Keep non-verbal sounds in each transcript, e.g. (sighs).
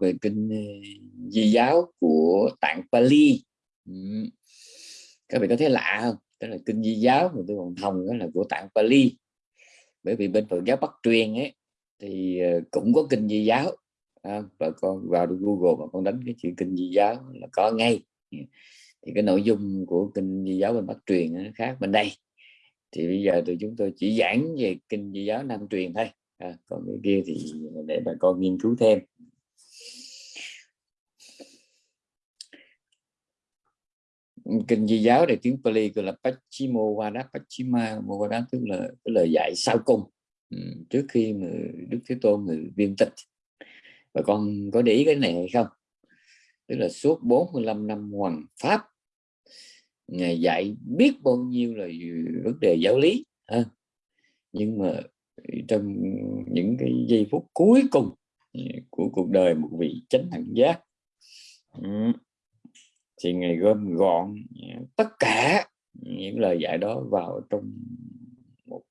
về kinh ờ, di giáo của tạng Pali. Ừ. Các vị có thấy lạ không? Tức là kinh di giáo mà tôi còn thông đó là của tạng Pali. Bởi vì bên Phật giáo Bắc truyền ấy thì ờ, cũng có kinh di giáo. À, và con vào được Google và con đánh cái chữ kinh di giáo là có ngay. Ừ. Thì cái nội dung của kinh di giáo bên Bắc truyền nó khác bên đây. Thì bây giờ tụi chúng tôi chỉ giảng về kinh di giáo Nam truyền thôi. À, còn cái kia thì để bà con nghiên cứu thêm. Kinh di giáo này tiếng Pali gọi là Pachimowada Pachimawada tức là cái lời dạy sau cùng. Ừ, trước khi mà Đức Thế Tôn người viên tịch. Và con có để ý cái này hay không? Tức là suốt 45 năm hoàng pháp, ngài dạy biết bao nhiêu là vấn đề giáo lý, ha. nhưng mà trong những cái giây phút cuối cùng của cuộc đời một vị chánh thẳng giác ừ, thì ngài gom gọn à, tất cả những lời dạy đó vào trong một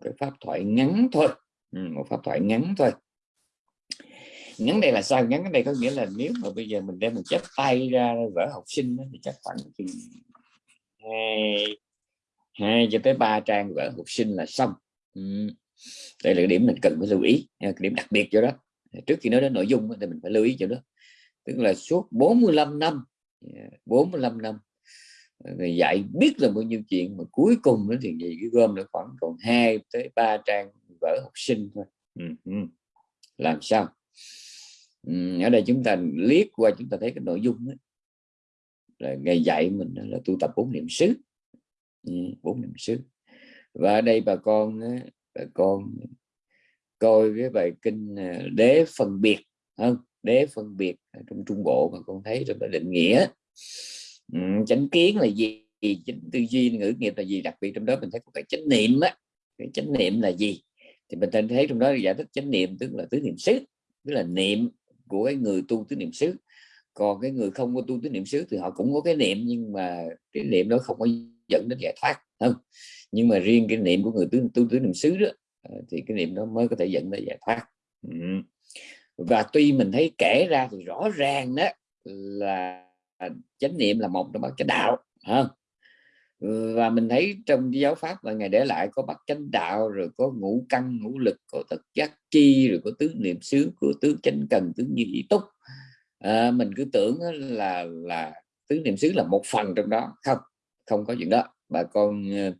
cái pháp thoại ngắn thôi. Ừ, một pháp thoại ngắn thôi. Ngắn đây là sao? Ngắn đây có nghĩa là nếu mà bây giờ mình đem mình chép tay ra vở học sinh thì chắc khoảng chừng hai hai cho tới ba trang vở học sinh là xong. Ừ. đây là cái điểm mình cần phải lưu ý cái điểm đặc biệt cho đó. Trước khi nói đến nội dung thì mình phải lưu ý cho đó. Tức là suốt 45 năm 45 năm. Người dạy biết là bao nhiêu chuyện mà cuối cùng nó thì gì cái gom nó khoảng còn 2 tới 3 trang vở học sinh thôi. Ừ, ừ, làm sao? Ừ, ở đây chúng ta liếc qua chúng ta thấy cái nội dung đó, là ngày dạy mình là tu tập bốn niệm xứ. Ừ, bốn niệm xứ. Và ở đây bà con bà con coi cái bài kinh à, đế phân biệt không? Đế phân biệt trong trung bộ mà con thấy trong định nghĩa. Ừ, chánh kiến là gì? Chánh tư duy ngữ nghiệp là gì? Đặc biệt trong đó mình thấy có cái chánh niệm á. Cái chánh niệm là gì? Thì mình thấy trong đó giải thích chánh niệm tức là tứ niệm xứ tức là niệm của cái người tu tứ niệm xứ. Còn cái người không có tu tứ niệm xứ thì họ cũng có cái niệm nhưng mà cái niệm đó không có dẫn đến giải thoát không? Nhưng mà riêng cái niệm của người tu tu tứ niệm xứ đó ờ, thì cái niệm đó mới có thể dẫn đến giải thoát. Ừ và tuy mình thấy kể ra thì rõ ràng đó là chánh niệm là một trong ba cái đạo ha. Và mình thấy trong giáo pháp là ngày để lại có bắt chánh đạo rồi có ngũ căn ngũ lực có tật giác chi rồi có tứ niệm xứ của tứ chánh cần tứ như ý túc. À, mình cứ tưởng là là tứ niệm xứ là một phần trong đó. Không không có chuyện đó. Bà con ờ,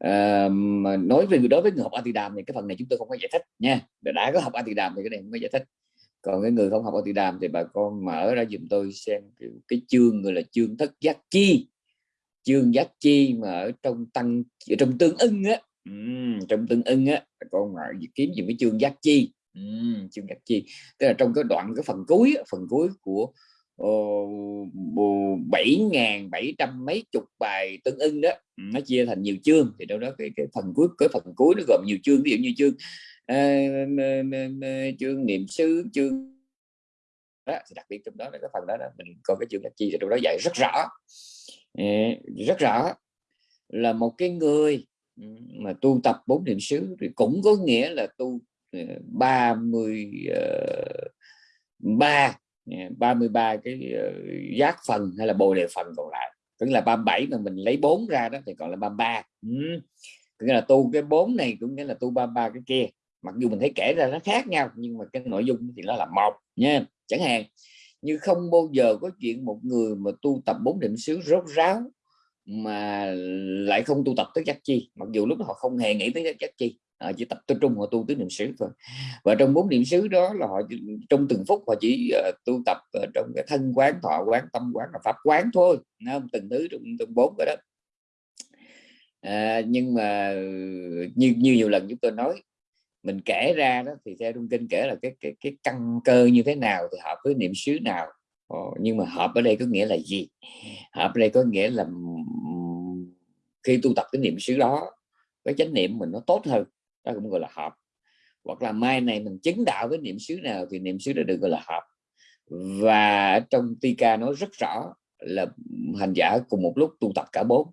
à, mà nói về đối với người học Atidam thì cái phần này chúng tôi không có giải thích nha. Đã có học Atidam thì cái này không có giải thích. Còn cái người không học Atidam thì bà con mở ra dùm tôi xem cái, cái chương gọi là chương thất giác chi. Chương giác chi mà ở trong tăng ở trong tương ưng á. Ừ, trong tương ưng á bà con mở kiếm gì cái chương giác chi. Ừ, chương giác chi. Tức là trong cái đoạn cái phần cuối phần cuối của bảy ngàn bảy trăm mấy chục bài tương ưng đó. Nó chia thành nhiều chương thì đâu đó cái, cái phần cuối cái phần cuối nó gồm nhiều chương. Ví dụ như chương à, chương niệm xứ chương đó thì đặc biệt trong đó là cái phần đó, đó mình có cái chương cách chi thì trong đó dạy rất rõ. Rất rõ là một cái người mà tu tập bốn niệm xứ thì cũng có nghĩa là tu ba mươi ba Ờ, 33 cái ờ, giác phần hay là bồ đề phần còn lại. Tức là 37 mà mình lấy 4 ra đó thì còn là 33 ừ. nghĩa là tu cái 4 này cũng nghĩa là tu 33 cái kia. Mặc dù mình thấy kể ra nó khác nhau, nhưng mà cái nội dung thì nó là một, nha. Chẳng hạn, như không bao giờ có chuyện một người mà tu tập bốn định xứ rốt ráo mà lại không tu tập tới giác chi, mặc dù lúc đó họ không hề nghĩ tới giác chi họ chỉ tập trung họ tu tứ niệm xứ thôi. Và trong bốn niệm xứ đó là họ trong từng phút họ chỉ uh, tu tập uh, trong cái thân quán thọ quán tâm quán và pháp quán thôi không? từng thứ trong từng bốn cái đó. À, nhưng mà như như nhiều lần chúng tôi nói mình kể ra đó thì theo trung kinh kể là cái cái cái căn cơ như thế nào thì hợp với niệm xứ nào. Ồ, nhưng mà hợp ở đây có nghĩa là gì? Hợp ở đây có nghĩa là khi tu tập cái niệm xứ đó cái chánh niệm mình nó tốt hơn đó cũng gọi là hợp. Hoặc là mai này mình chứng đạo với niệm xứ nào thì niệm xứ đã được gọi là hợp. Và trong Tika nói rất rõ là hành giả cùng một lúc tu tập cả bốn.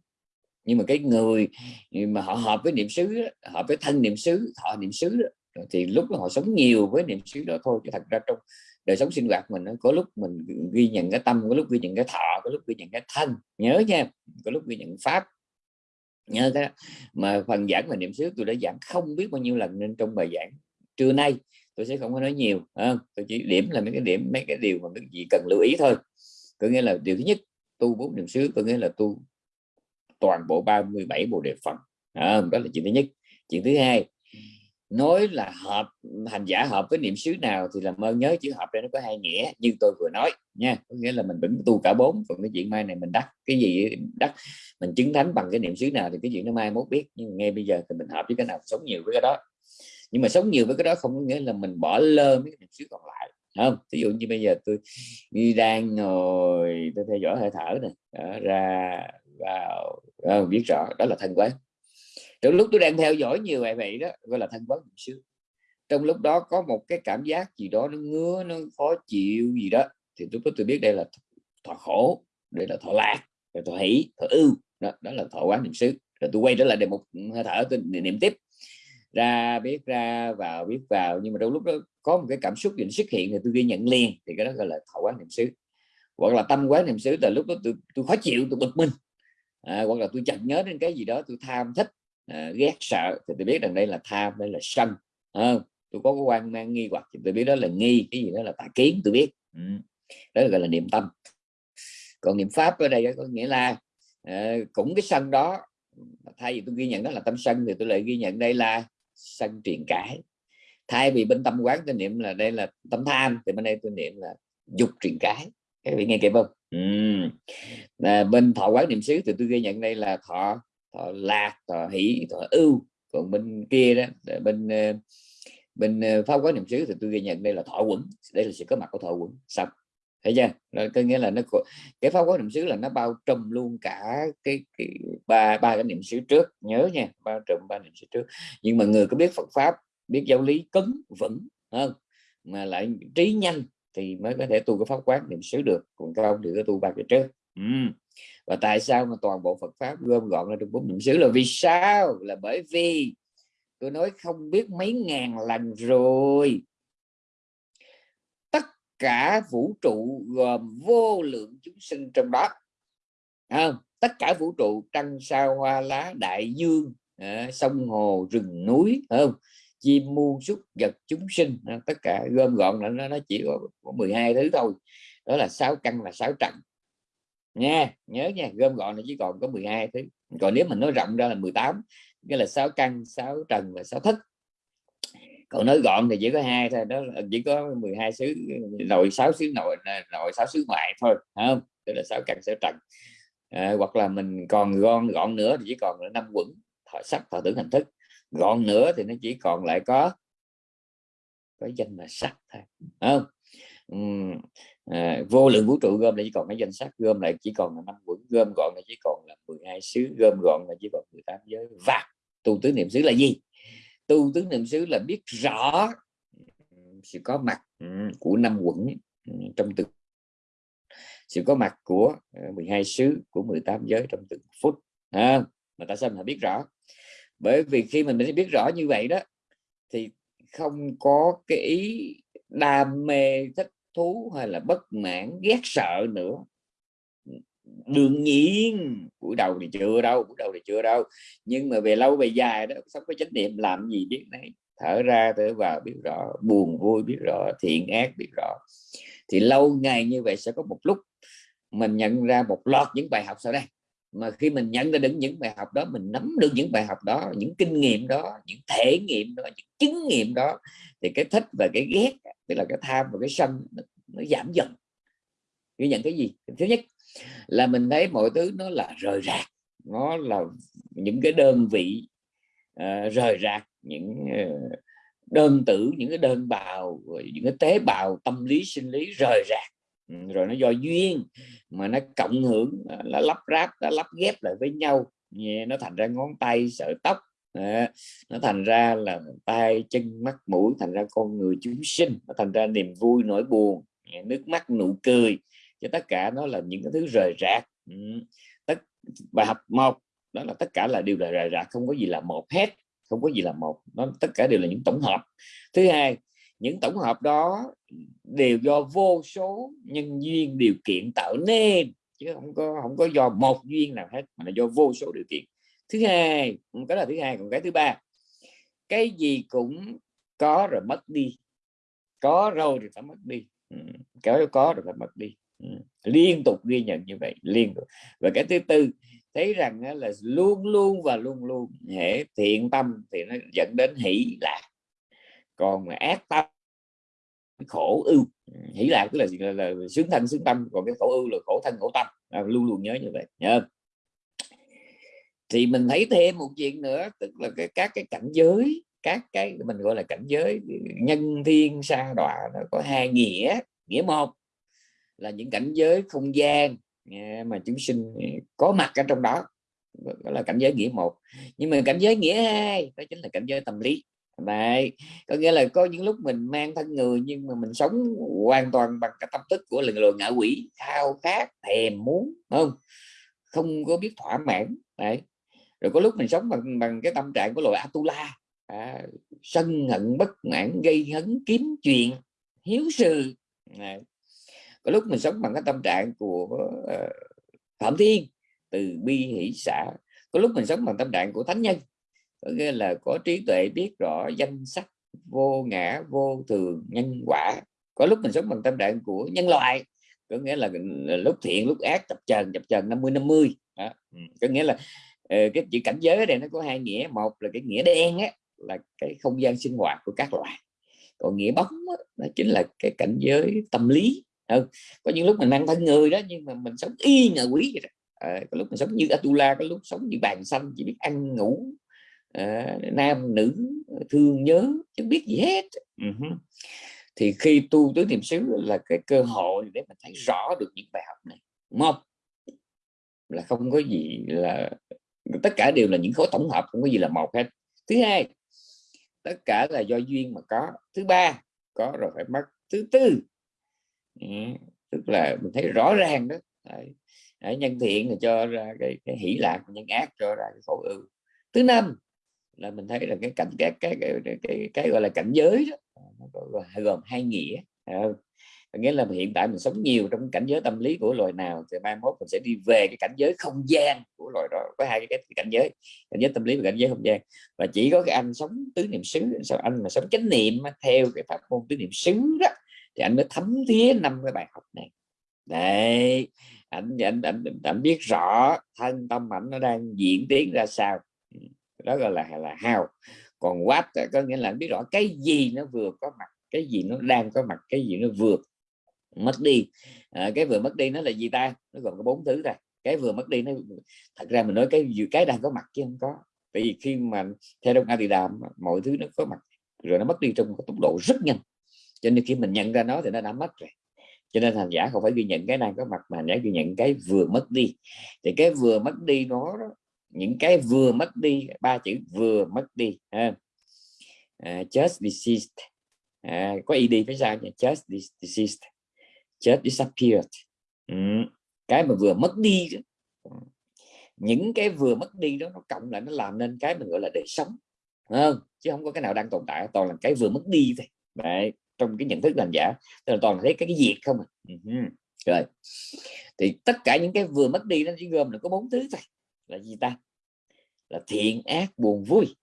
Nhưng mà cái người mà họ hợp với niệm xứ hợp với thân niệm xứ họ niệm xứ thì lúc đó họ sống nhiều với niệm xứ đó thôi. Chứ thật ra trong đời sống sinh hoạt mình có lúc mình ghi nhận cái tâm, có lúc ghi nhận cái thọ, có lúc ghi nhận cái thân. Nhớ nha, có lúc ghi nhận pháp nhớ cái mà phần giảng về niệm xứ tôi đã giảng không biết bao nhiêu lần nên trong bài giảng trưa nay tôi sẽ không có nói nhiều à, tôi chỉ điểm là mấy cái điểm mấy cái điều mà cái gì cần lưu ý thôi. Có nghĩa là điều thứ nhất tu bốn niệm xứ có nghĩa là tu toàn bộ 37 bộ đề phần à, đó là chuyện thứ nhất. Chuyện thứ hai nói là hợp hành giả hợp với niệm xứ nào thì làm ơn nhớ chữ hợp đây nó có hai nghĩa như tôi vừa nói nha. Có nghĩa là mình vẫn tu cả bốn còn cái chuyện mai này mình đắc. Cái gì đắc mình chứng thánh bằng cái niệm xứ nào thì cái chuyện nó mai mốt biết nhưng ngay bây giờ thì mình hợp với cái nào sống nhiều với cái đó. Nhưng mà sống nhiều với cái đó không có nghĩa là mình bỏ lơ mấy cái niệm xứ còn lại không ví dụ như bây giờ tôi đi đang ngồi tôi theo dõi hơi thở này đó, ra vào ờ, biết rõ đó là thân quán trong lúc tôi đang theo dõi nhiều bài vậy đó gọi là thân quán niệm xứ trong lúc đó có một cái cảm giác gì đó nó ngứa nó khó chịu gì đó thì tôi có tôi biết đây là thọ khổ đây là thọ lạc là thọ hỷ thọ ưu đó, đó là thọ quán niệm xứ. Rồi tôi quay trở lại đề một ừ, hơi thở tôi niệm tiếp. Ra biết ra vào biết vào nhưng mà trong lúc đó có một cái cảm xúc gì xuất hiện thì tôi ghi nhận liền thì cái đó gọi là thọ quán niệm xứ. Hoặc là tâm quán niệm xứ là lúc đó tôi tôi khó chịu tôi bực mình à, hoặc là tôi chợt nhớ đến cái gì đó tôi tham thích à, ghét sợ thì tôi biết rằng đây là tham đây là sân à, tôi có cái quan mang nghi hoặc thì tôi biết đó là nghi cái gì đó là tà kiến tôi biết ừ. đó là gọi là niệm tâm còn niệm pháp ở đây có nghĩa là à, cũng cái sân đó thay vì tôi ghi nhận đó là tâm sân thì tôi lại ghi nhận đây là sân truyền cãi thay vì bên tâm quán tôi niệm là đây là tâm tham thì bên đây tôi niệm là dục truyền cái. các vị nghe kịp không ừ. à, bên thọ quán niệm xứ thì tôi ghi nhận đây là thọ thọ lạc thọ hỷ thọ ưu. Còn bên kia đó ờ, bên ờ, bên ờ, pháp quán niệm xứ thì tôi ghi nhận đây là thọ quẩn. Đây là sự có mặt của thọ quẩn. Xong. Thấy chưa? Rồi có nghĩa là nó cái pháp quán niệm xứ là nó bao trùm luôn cả cái, cái ba ba cái niệm xứ trước. Nhớ nha bao trùm ba niệm xứ trước. Nhưng mà người có biết Phật pháp biết giáo lý cứng vững hơn mà lại trí nhanh thì mới có thể tu cái pháp quán niệm xứ được. Còn không thì có tu ba cái trước ừ. và tại sao mà toàn bộ Phật pháp gom gọn ra trong bốn niệm xứ? Là vì sao? Là bởi vì tôi nói không biết mấy ngàn lần rồi. Tất cả vũ trụ gồm vô lượng chúng sinh trong đó. À, tất cả vũ trụ trăng sao hoa lá đại dương à, sông hồ rừng núi không? Chim muôn súc vật chúng sinh. Tất cả gom gọn là nó, nó chỉ có, có 12 thứ thôi. Đó là sáu căn là sáu trần nha nhớ nha gom gọn là chỉ còn có 12 thứ. Còn nếu mình nói rộng ra là 18 nghĩa là sáu căn sáu trần và sáu thức. Còn nói gọn thì chỉ có hai thôi đó là chỉ có 12 xứ nội sáu xứ nội nội sáu xứ ngoại thôi không? Tức là sáu căn sáu trần. À, hoặc là mình còn gọn gọn nữa thì chỉ còn là năm quẩn thọ sắc thọ tưởng hành thức. Gọn nữa thì nó chỉ còn lại có có danh là sắc thôi không? À, vô lượng vũ trụ gom lại chỉ còn cái danh sách gom lại chỉ còn là năm quẩn gom gọn lại chỉ còn là 12 xứ gom gọn là chỉ còn 18 giới. Và tu tứ niệm xứ là gì? Tu tứ niệm xứ là biết rõ sự có mặt của năm quẩn trong từng sự có mặt của ờ, 12 xứ của 18 giới trong từng phút à, mà tại sao mình biết rõ? Bởi vì khi mình mới biết rõ như vậy đó thì không có cái ý đam mê thích thú hay là bất mãn, ghét sợ nữa. Đương nhiên, buổi đầu thì chưa đâu, buổi đầu thì chưa đâu. Nhưng mà về lâu về dài đó sống có trách nhiệm làm gì biết này thở ra, thở vào, biết rõ. Buồn, vui, biết rõ. Thiện, ác, biết rõ. Thì lâu ngày như vậy sẽ có một lúc mình nhận ra một loạt những bài học sau đây. Mà khi mình nhận ra được những bài học đó, mình nắm được những bài học đó, những kinh nghiệm đó, những thể nghiệm đó, những chứng nghiệm đó, thì cái thích và cái ghét tức là cái tham và cái sân nó, nó giảm dần. Ghi nhận cái gì? Thứ nhất là mình thấy mọi thứ nó là rời rạc nó là những cái đơn vị uh, rời rạc những uh, đơn tử những cái đơn bào những cái tế bào tâm lý sinh lý rời rạc. Ừ, rồi nó do duyên mà nó cộng hưởng nó lắp ráp nó lắp ghép lại với nhau. Nó thành ra ngón tay sợi tóc đó. nó thành ra là tay, chân, mắt, mũi, thành ra con người chúng sinh, nó thành ra niềm vui, nỗi buồn nước mắt, nụ cười. Cho tất cả nó là những cái thứ rời rạc. Ừ, tất, bài học một, đó là tất cả là đều là rời rạc, không có gì là một hết, không có gì là một, nó, tất cả đều là những tổng hợp. Thứ hai, những tổng hợp đó đều do vô số nhân duyên điều kiện tạo nên, chứ không có không có do một duyên nào hết, mà là do vô số điều kiện thứ hai cái là thứ hai còn cái thứ ba cái gì cũng có rồi mất đi. Có rồi thì phải mất đi. Ừ, Kéo có có rồi phải mất đi. Ừ, liên tục ghi nhận như vậy liên tục. Và cái thứ tư thấy rằng là luôn luôn và luôn luôn hệ thiện tâm thì nó dẫn đến hỷ lạc. Còn mà ác tâm khổ ưu. Ừ, hỷ lạc tức là, là, là, là sướng thân sướng tâm. Còn cái khổ ưu là khổ thân khổ tâm. À, luôn luôn nhớ như vậy. Nhớ thì mình thấy thêm một chuyện nữa tức là cái các cái cảnh giới các cái mình gọi là cảnh giới nhân thiên sa đọa nó có hai nghĩa nghĩa một là những cảnh giới không gian à, mà chúng sinh có mặt ở trong đó đó là cảnh giới nghĩa một. Nhưng mà cảnh giới nghĩa hai đó chính là cảnh giới tâm lý. Đấy, có nghĩa là có những lúc mình mang thân người nhưng mà mình sống hoàn toàn bằng cái tâm thức của lần lượt ngạ quỷ khao khát thèm muốn không? Không có biết thỏa mãn đấy rồi có lúc mình sống bằng bằng cái tâm trạng của loài Atula. À, sân hận bất mãn gây hấn kiếm chuyện hiếu sự. À, có lúc mình sống bằng cái tâm trạng của uh, phạm thiên từ bi hỷ xã. Có lúc mình sống bằng tâm trạng của thánh nhân. Có nghĩa là có trí tuệ biết rõ danh sắc vô ngã vô thường nhân quả. Có lúc mình sống bằng tâm trạng của nhân loại. Có nghĩa là, lúc thiện lúc ác chập chờn chập chờn 50 50 mươi. Ừ, có nghĩa là Ờ, cái chữ cảnh giới này nó có hai nghĩa một là cái nghĩa đen á là cái không gian sinh hoạt của các loài còn nghĩa bóng đó, nó chính là cái cảnh giới tâm lý ừ. có những lúc mình mang thân người đó nhưng mà mình sống y ngờ quý vậy đó. À, có lúc mình sống như Atula có lúc sống như bàn xanh chỉ biết ăn ngủ à, nam nữ thương nhớ chứ biết gì hết ừ uh -huh. thì khi tu tứ niệm xứ là cái cơ hội để mình thấy rõ được những bài học này một là không có gì là tất cả đều là những khối tổng hợp không có gì là một hết. Thứ hai tất cả là do duyên mà có. Thứ ba có rồi phải mất. Thứ tư ừ, tức là mình thấy rõ ràng đó. Đấy. nhân thiện là cho ra cái, cái hỷ lạc nhân ác cho ra cái khổ ưu. Thứ năm là mình thấy là cái cảnh cái cái cái, cái, cái, cái gọi là cảnh giới đó. Nó gồm hai nghĩa nghĩa là hiện tại mình sống nhiều trong cảnh giới tâm lý của loài nào thì mai mốt mình sẽ đi về cái cảnh giới không gian của loài đó có hai cái, cảnh giới cảnh giới tâm lý và cảnh giới không gian. Và chỉ có cái anh sống tứ niệm xứ sao anh mà sống chánh niệm theo cái pháp môn tứ niệm xứ đó thì anh mới thấm thía năm cái bài học này. Đấy anh anh, anh, anh biết rõ thân tâm ảnh nó đang diễn tiến ra sao. Đó gọi là là hào còn quát có nghĩa là anh biết rõ cái gì nó vừa có mặt cái gì nó đang có mặt cái gì nó vượt mất đi. À, cái vừa mất đi nó là gì ta? Nó gồm có bốn thứ thôi. Cái vừa mất đi nó thật ra mình nói cái cái đang có mặt chứ không có. Tại vì khi mà theo đông a thì đàm mọi thứ nó có mặt rồi nó mất đi trong tốc độ rất nhanh. Cho nên khi mình nhận ra nó thì nó đã mất rồi. Cho nên hành giả không phải ghi nhận cái đang có mặt mà hành giả ghi nhận cái vừa mất đi. Thì cái vừa mất đi nó những cái vừa mất đi ba chữ vừa mất đi ha. À, just deceased. À, có id phía sao nhỉ just deceased just disappeared ừ. cái mà vừa mất đi ừ, những cái vừa mất đi đó nó cộng lại nó làm nên cái mình gọi là đời sống không? chứ không có cái nào đang tồn tại toàn là cái vừa mất đi thôi Đấy, trong cái nhận thức làm giả tức là toàn là thấy cái, cái diệt không à. Ừ rồi thì tất cả những cái vừa mất đi nó chỉ gồm là có bốn thứ thôi là gì ta là thiện ác buồn vui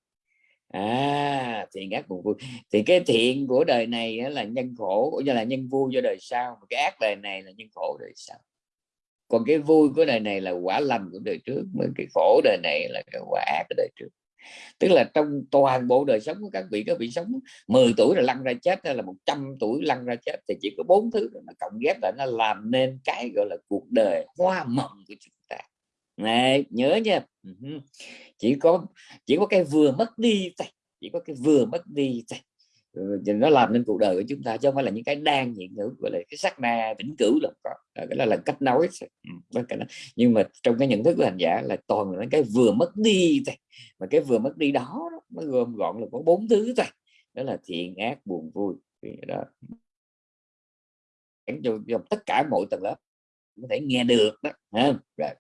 à thiện ác buồn vui. Thì cái thiện của đời này là nhân khổ, cũng như là nhân vui cho đời sau, mà cái ác đời này là nhân khổ đời sau. Còn cái vui của đời này là quả lành của đời trước mà cái khổ đời này là cái quả ác của đời trước. Tức là trong toàn bộ đời sống của các vị các vị sống 10 tuổi là lăn ra chết, hay là 100 tuổi lăn ra chết, thì chỉ có bốn thứ nó cộng ghép lại nó làm nên cái gọi là cuộc đời hoa mộng của chúng này nhớ nha. Chỉ có chỉ có cái vừa mất đi thôi. Chỉ có cái vừa mất đi thôi. Ừ, nó làm nên cuộc đời của chúng ta chứ không phải là những cái đang hiện hữu gọi là cái sắc na vĩnh cửu là có. Cái là, là cách nói nhưng mà trong cái nhận thức của hành giả là toàn là cái vừa mất đi thôi. Mà cái vừa mất đi đó nó gồm gọn là có bốn thứ thôi. Đó là thiện ác buồn vui. Đó. Cho, cho tất cả mọi tầng lớp có thể nghe được đó ha. rồi.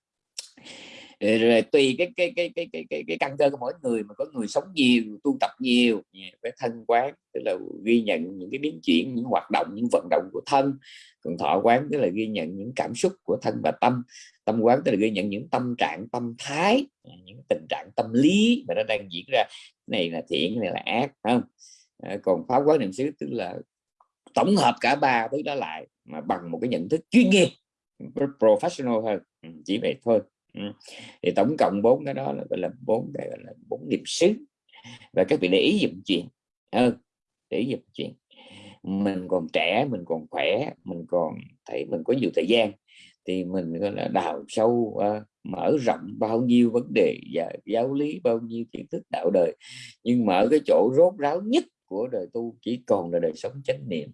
Ờ, rồi tùy cái cái cái cái cái cái, cái căn cơ của mỗi người mà có người sống nhiều tu tập nhiều cái thân quán tức là ghi nhận những cái biến chuyển những hoạt động những vận động của thân. Còn thọ quán tức là ghi nhận những cảm xúc của thân và tâm. Tâm quán tức là ghi nhận những tâm trạng tâm thái à, những tình trạng tâm lý mà nó đang diễn ra. Này là thiện này là ác không? Ờ, còn pháp quán niệm xứ tức là tổng hợp cả ba thứ đó lại mà bằng một cái nhận thức chuyên nghiệp professional hơn. Ừ, chỉ vậy thôi thì tổng cộng bốn cái đó là gọi là bốn cái gọi là bốn nghiệp xứ. Và các vị để ý dùm chuyện. Ừ, để ý dùm chuyện. Mình còn trẻ mình còn khỏe mình còn thấy mình có nhiều thời gian thì mình gọi là đào sâu uh, mở rộng bao nhiêu vấn đề và giáo lý bao nhiêu kiến thức đạo đời. Nhưng mà ở cái chỗ rốt ráo nhất của đời tu chỉ còn là đời sống chánh niệm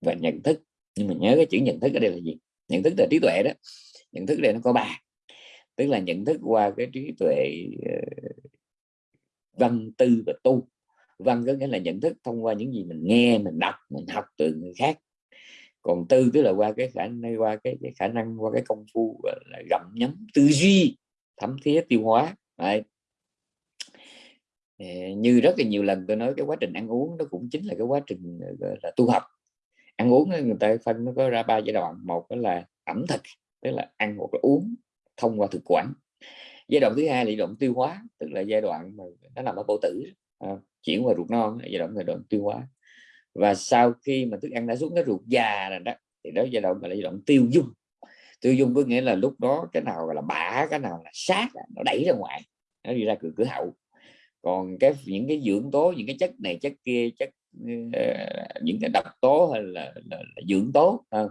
và nhận thức. Nhưng mà nhớ cái chữ nhận thức ở đây là gì? Nhận thức là trí tuệ đó. Nhận thức đây nó có ba tức là nhận thức qua cái trí tuệ ờ, văn tư và tu. Văn có nghĩa là nhận thức thông qua những gì mình nghe mình đọc mình học từ người khác. Còn tư tức là qua cái khả năng qua cái, cái khả năng qua cái công phu là gặm nhấm tư duy thấm thía tiêu hóa. Đấy. Ờ, như rất là nhiều lần tôi nói cái quá trình ăn uống nó cũng chính là cái quá trình ờ, là tu học. Ăn uống người ta phân nó có ra ba giai đoạn. Một đó là ẩm thực tức là ăn hoặc là uống thông qua thực quản. Giai đoạn thứ hai là giai đoạn tiêu hóa tức là giai đoạn mà nó nằm ở bộ tử à, chuyển qua ruột non giai đoạn giai đoạn tiêu hóa. Và sau khi mà thức ăn đã xuống cái ruột già rồi đó thì đó giai đoạn là giai đoạn tiêu dung. Tiêu dung có nghĩa là lúc đó cái nào là bã, cái nào là sát nó đẩy ra ngoài nó đi ra cửa cửa hậu. Còn cái những cái dưỡng tố những cái chất này chất kia chất uh, những cái độc tố hay là, là, là dưỡng tố uh,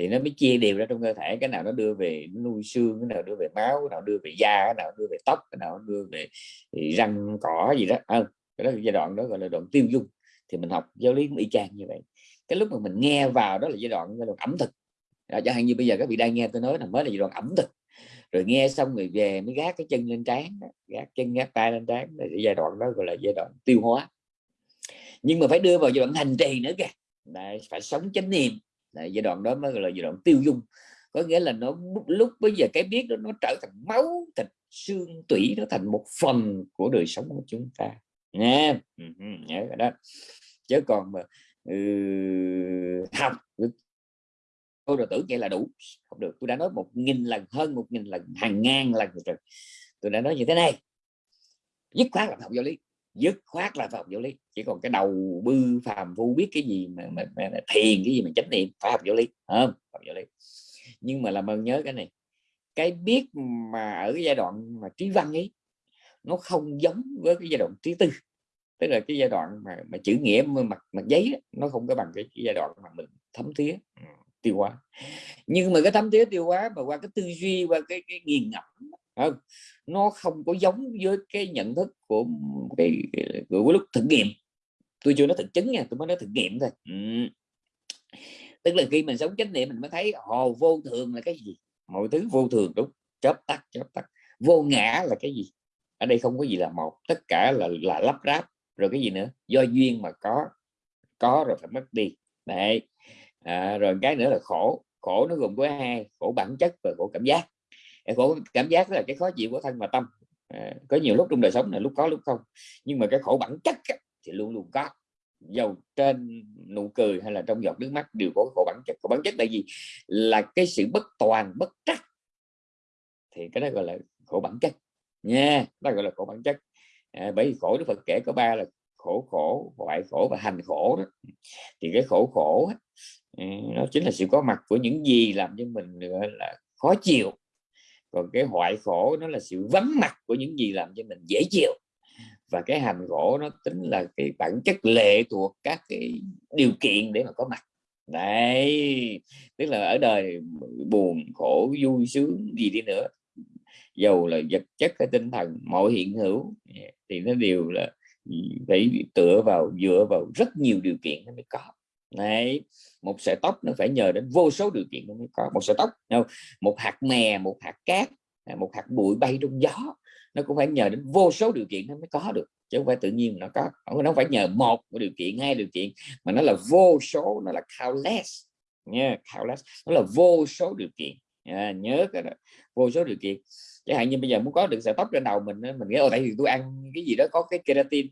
thì nó mới chia đều ra trong cơ thể. Cái nào nó đưa về nuôi xương cái nào đưa về máu cái nào đưa về da cái nào đưa về tóc cái nào đưa về ừ, răng cỏ gì đó. À, cái đó giai đoạn đó gọi là đoạn tiêu dung. Thì mình học giáo lý cũng y chang như vậy. Cái lúc mà mình nghe vào đó là giai đoạn giai đoạn ẩm thực. À, chẳng hạn như bây giờ các vị đang nghe tôi nói là mới là giai đoạn ẩm thực. Rồi nghe xong người về mới gác cái chân lên trán gác chân gác tay lên trán là giai đoạn đó gọi là giai đoạn tiêu hóa. Nhưng mà phải đưa vào giai đoạn hành trì nữa kìa. Đấy, phải sống chánh niệm. Đấy, giai đoạn đó mới gọi là giai đoạn tiêu dung. Có nghĩa là nó lúc bây giờ cái biết đó nó trở thành máu thịt xương tủy nó thành một phần của đời sống của chúng ta. Nha ừ, ừ, nhớ cái đó. Chứ còn mà ừ, học tôi rồi tưởng vậy là đủ. Không được. Tôi đã nói một nghìn lần hơn một nghìn lần hàng ngàn lần rồi. Tôi đã nói như thế này. Dứt khoát là học giáo lý dứt khoát là học giáo lý. Chỉ còn cái đầu bư phàm phu biết cái gì mà, mà, mà, mà thiền cái gì mà chánh niệm phải học giáo lý không? Học giáo lý. Nhưng mà làm ơn nhớ cái này cái biết mà ở cái giai đoạn mà trí văn ấy nó không giống với cái giai đoạn trí tư. Tức là cái giai đoạn mà, mà chữ nghĩa mặt mặt giấy đó, nó không có bằng cái, cái giai đoạn mà mình thấm thía ừ, tiêu hóa. Nhưng mà cái thấm thía tiêu hóa mà qua cái tư duy qua cái cái nghiền ngẫm Ờ, nó không có giống với cái nhận thức của cái của lúc thực nghiệm. Tôi chưa nói thực chứng nha tôi mới nói thực nghiệm thôi. Ừ. tức là khi mình sống chánh niệm mình mới thấy hồ vô thường là cái gì? Mọi thứ vô thường đúng chớp tắt chớp tắt. Vô ngã là cái gì? Ở đây không có gì là một tất cả là là lắp ráp rồi cái gì nữa? Do duyên mà có có rồi phải mất đi. Đấy. À, rồi cái nữa là khổ. Khổ nó gồm có hai khổ bản chất và khổ cảm giác khổ cảm giác là cái khó chịu của thân và tâm. À, có nhiều lúc trong đời sống này lúc có lúc không. Nhưng mà cái khổ bản chất thì luôn luôn có. Dầu trên nụ cười hay là trong giọt nước mắt đều có khổ bản chất. Khổ bản chất là gì? Là cái sự bất toàn bất trắc. Thì cái đó gọi là khổ bản chất. Nha đó gọi là khổ bản chất. À, bởi vì khổ đức phật kể có ba là khổ khổ hoại khổ và hành khổ đó. Thì cái khổ khổ đó, ừ, nó chính là sự có mặt của những gì làm cho mình là khó chịu còn cái hoại khổ nó là sự vắng mặt của những gì làm cho mình dễ chịu. Và cái hành khổ nó tính là cái bản chất lệ thuộc các cái điều kiện để mà có mặt. Đấy, tức là ở đời buồn, khổ, vui, sướng, gì đi nữa, dầu là vật chất hay tinh thần, mọi hiện hữu, thì nó đều là phải tựa vào, dựa vào rất nhiều điều kiện nó mới có. Đấy, một sợi tóc nó phải nhờ đến vô số điều kiện nó mới có. Một sợi tóc không? một hạt mè một hạt cát à, một hạt bụi bay trong gió nó cũng phải nhờ đến vô số điều kiện nó mới có được chứ không phải tự nhiên nó có. Nó phải nhờ một điều kiện hai điều kiện mà nó là vô số nó là countless nha yeah, countless nó là vô số điều kiện. Yeah, nhớ cái đó vô số điều kiện. Chẳng hạn như bây giờ muốn có được sợi tóc trên đầu mình mình nghĩ ở tại vì tôi ăn cái gì đó có cái keratin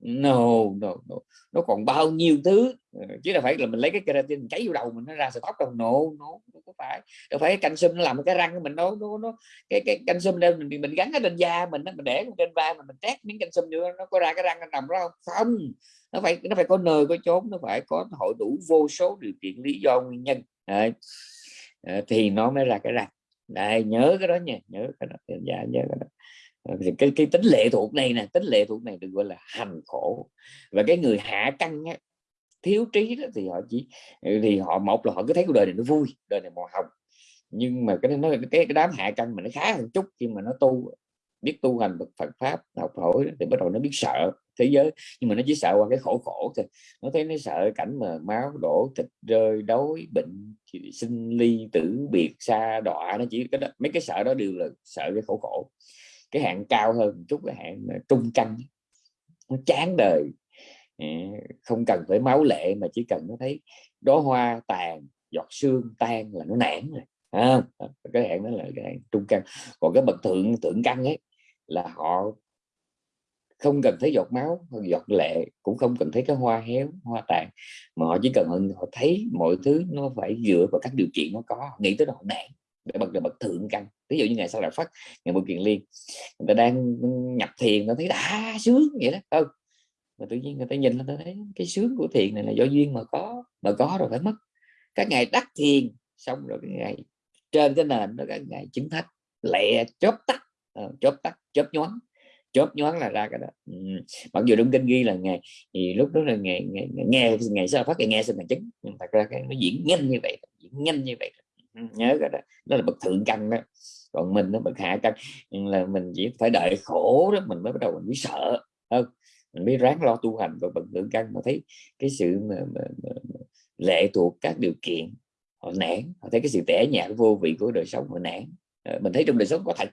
no, no, no. Nó còn bao nhiêu thứ? Ờ, chứ là phải là mình lấy cái keratin cháy vô đầu mình nó ra sợi tóc đâu. Nổ, no nó có phải. Đâu phải canh canxi nó làm cái răng của mình nó nó, nó cái cái canxi đây mình mình gắn ở trên da mình mình để trên vai mình mình trét miếng canxi vô nó có ra cái răng nằm đó không? Không. Nó phải nó phải có nơi có chốn nó phải có hội đủ vô số điều kiện lý do nguyên nhân. Đấy. Ờ, thì nó mới ra cái răng. Đây nhớ cái đó nha nhớ cái đó. Dạ nhớ cái đó. Ờ, cái, cái tính lệ thuộc này nè tính lệ thuộc này được gọi là hành khổ. Và cái người hạ căn á, thiếu trí đó thì họ chỉ ừ, thì họ một là họ cứ thấy cuộc đời này nó vui đời này màu hồng. Nhưng mà cái nó cái, cái đám hạ căn mà nó khá hơn chút khi mà nó tu biết tu hành Phật pháp học hỏi thì bắt đầu nó biết sợ thế giới. Nhưng mà nó chỉ sợ qua cái khổ khổ thôi. Nó thấy nó sợ cảnh mà máu đổ thịt rơi đói bệnh sinh ly tử biệt xa đọa nó chỉ cái đó, mấy cái sợ đó đều là sợ cái khổ khổ cái hạng cao hơn chút cái hạng ờ, trung căn nó chán đời. Ờ, không cần phải máu lệ mà chỉ cần nó thấy đó hoa tàn giọt xương tan là nó nản rồi à, cái hạng đó là cái hạng trung căn còn cái bậc thượng thượng căn ấy là họ không cần thấy giọt máu giọt lệ cũng không cần thấy cái hoa héo hoa tàn mà họ chỉ cần họ thấy mọi thứ nó phải dựa vào các điều kiện nó có nghĩ tới họ nản để bậc là bậc thượng căn ví dụ như ngày sau là phát ngày một kiền liên người ta đang nhập thiền nó thấy đã sướng! Vậy đó. Không mà tự nhiên người ta nhìn nó thấy cái sướng của thiền này là do duyên mà có mà có rồi phải mất. Các ngày đắc thiền xong rồi cái ngày trên cái nền đó các ngày chứng thách lẹ chớp tắt. À, chớp tắt chớp nhoáng. Chớp nhoáng là ra cái đó. Ừ. mặc dù trong kinh ghi là ngày thì lúc đó là ngày ngày nghe ngày sau phát ngày nghe sinh là chứng nhưng thật ra cái nó diễn nhanh như vậy diễn nhanh như vậy nhớ cái đó. Đó là bậc thượng căn đó. Còn mình nó bậc hạ căn là mình chỉ phải đợi khổ đó mình mới bắt đầu mình mới sợ. Không mình mới ráng lo tu hành và bậc thượng căn mà thấy cái sự mà, mà, mà, mà lệ thuộc các điều kiện họ nản. Họ thấy cái sự tẻ nhạt vô vị của đời sống họ nản. Ờ, mình thấy trong đời sống có thật.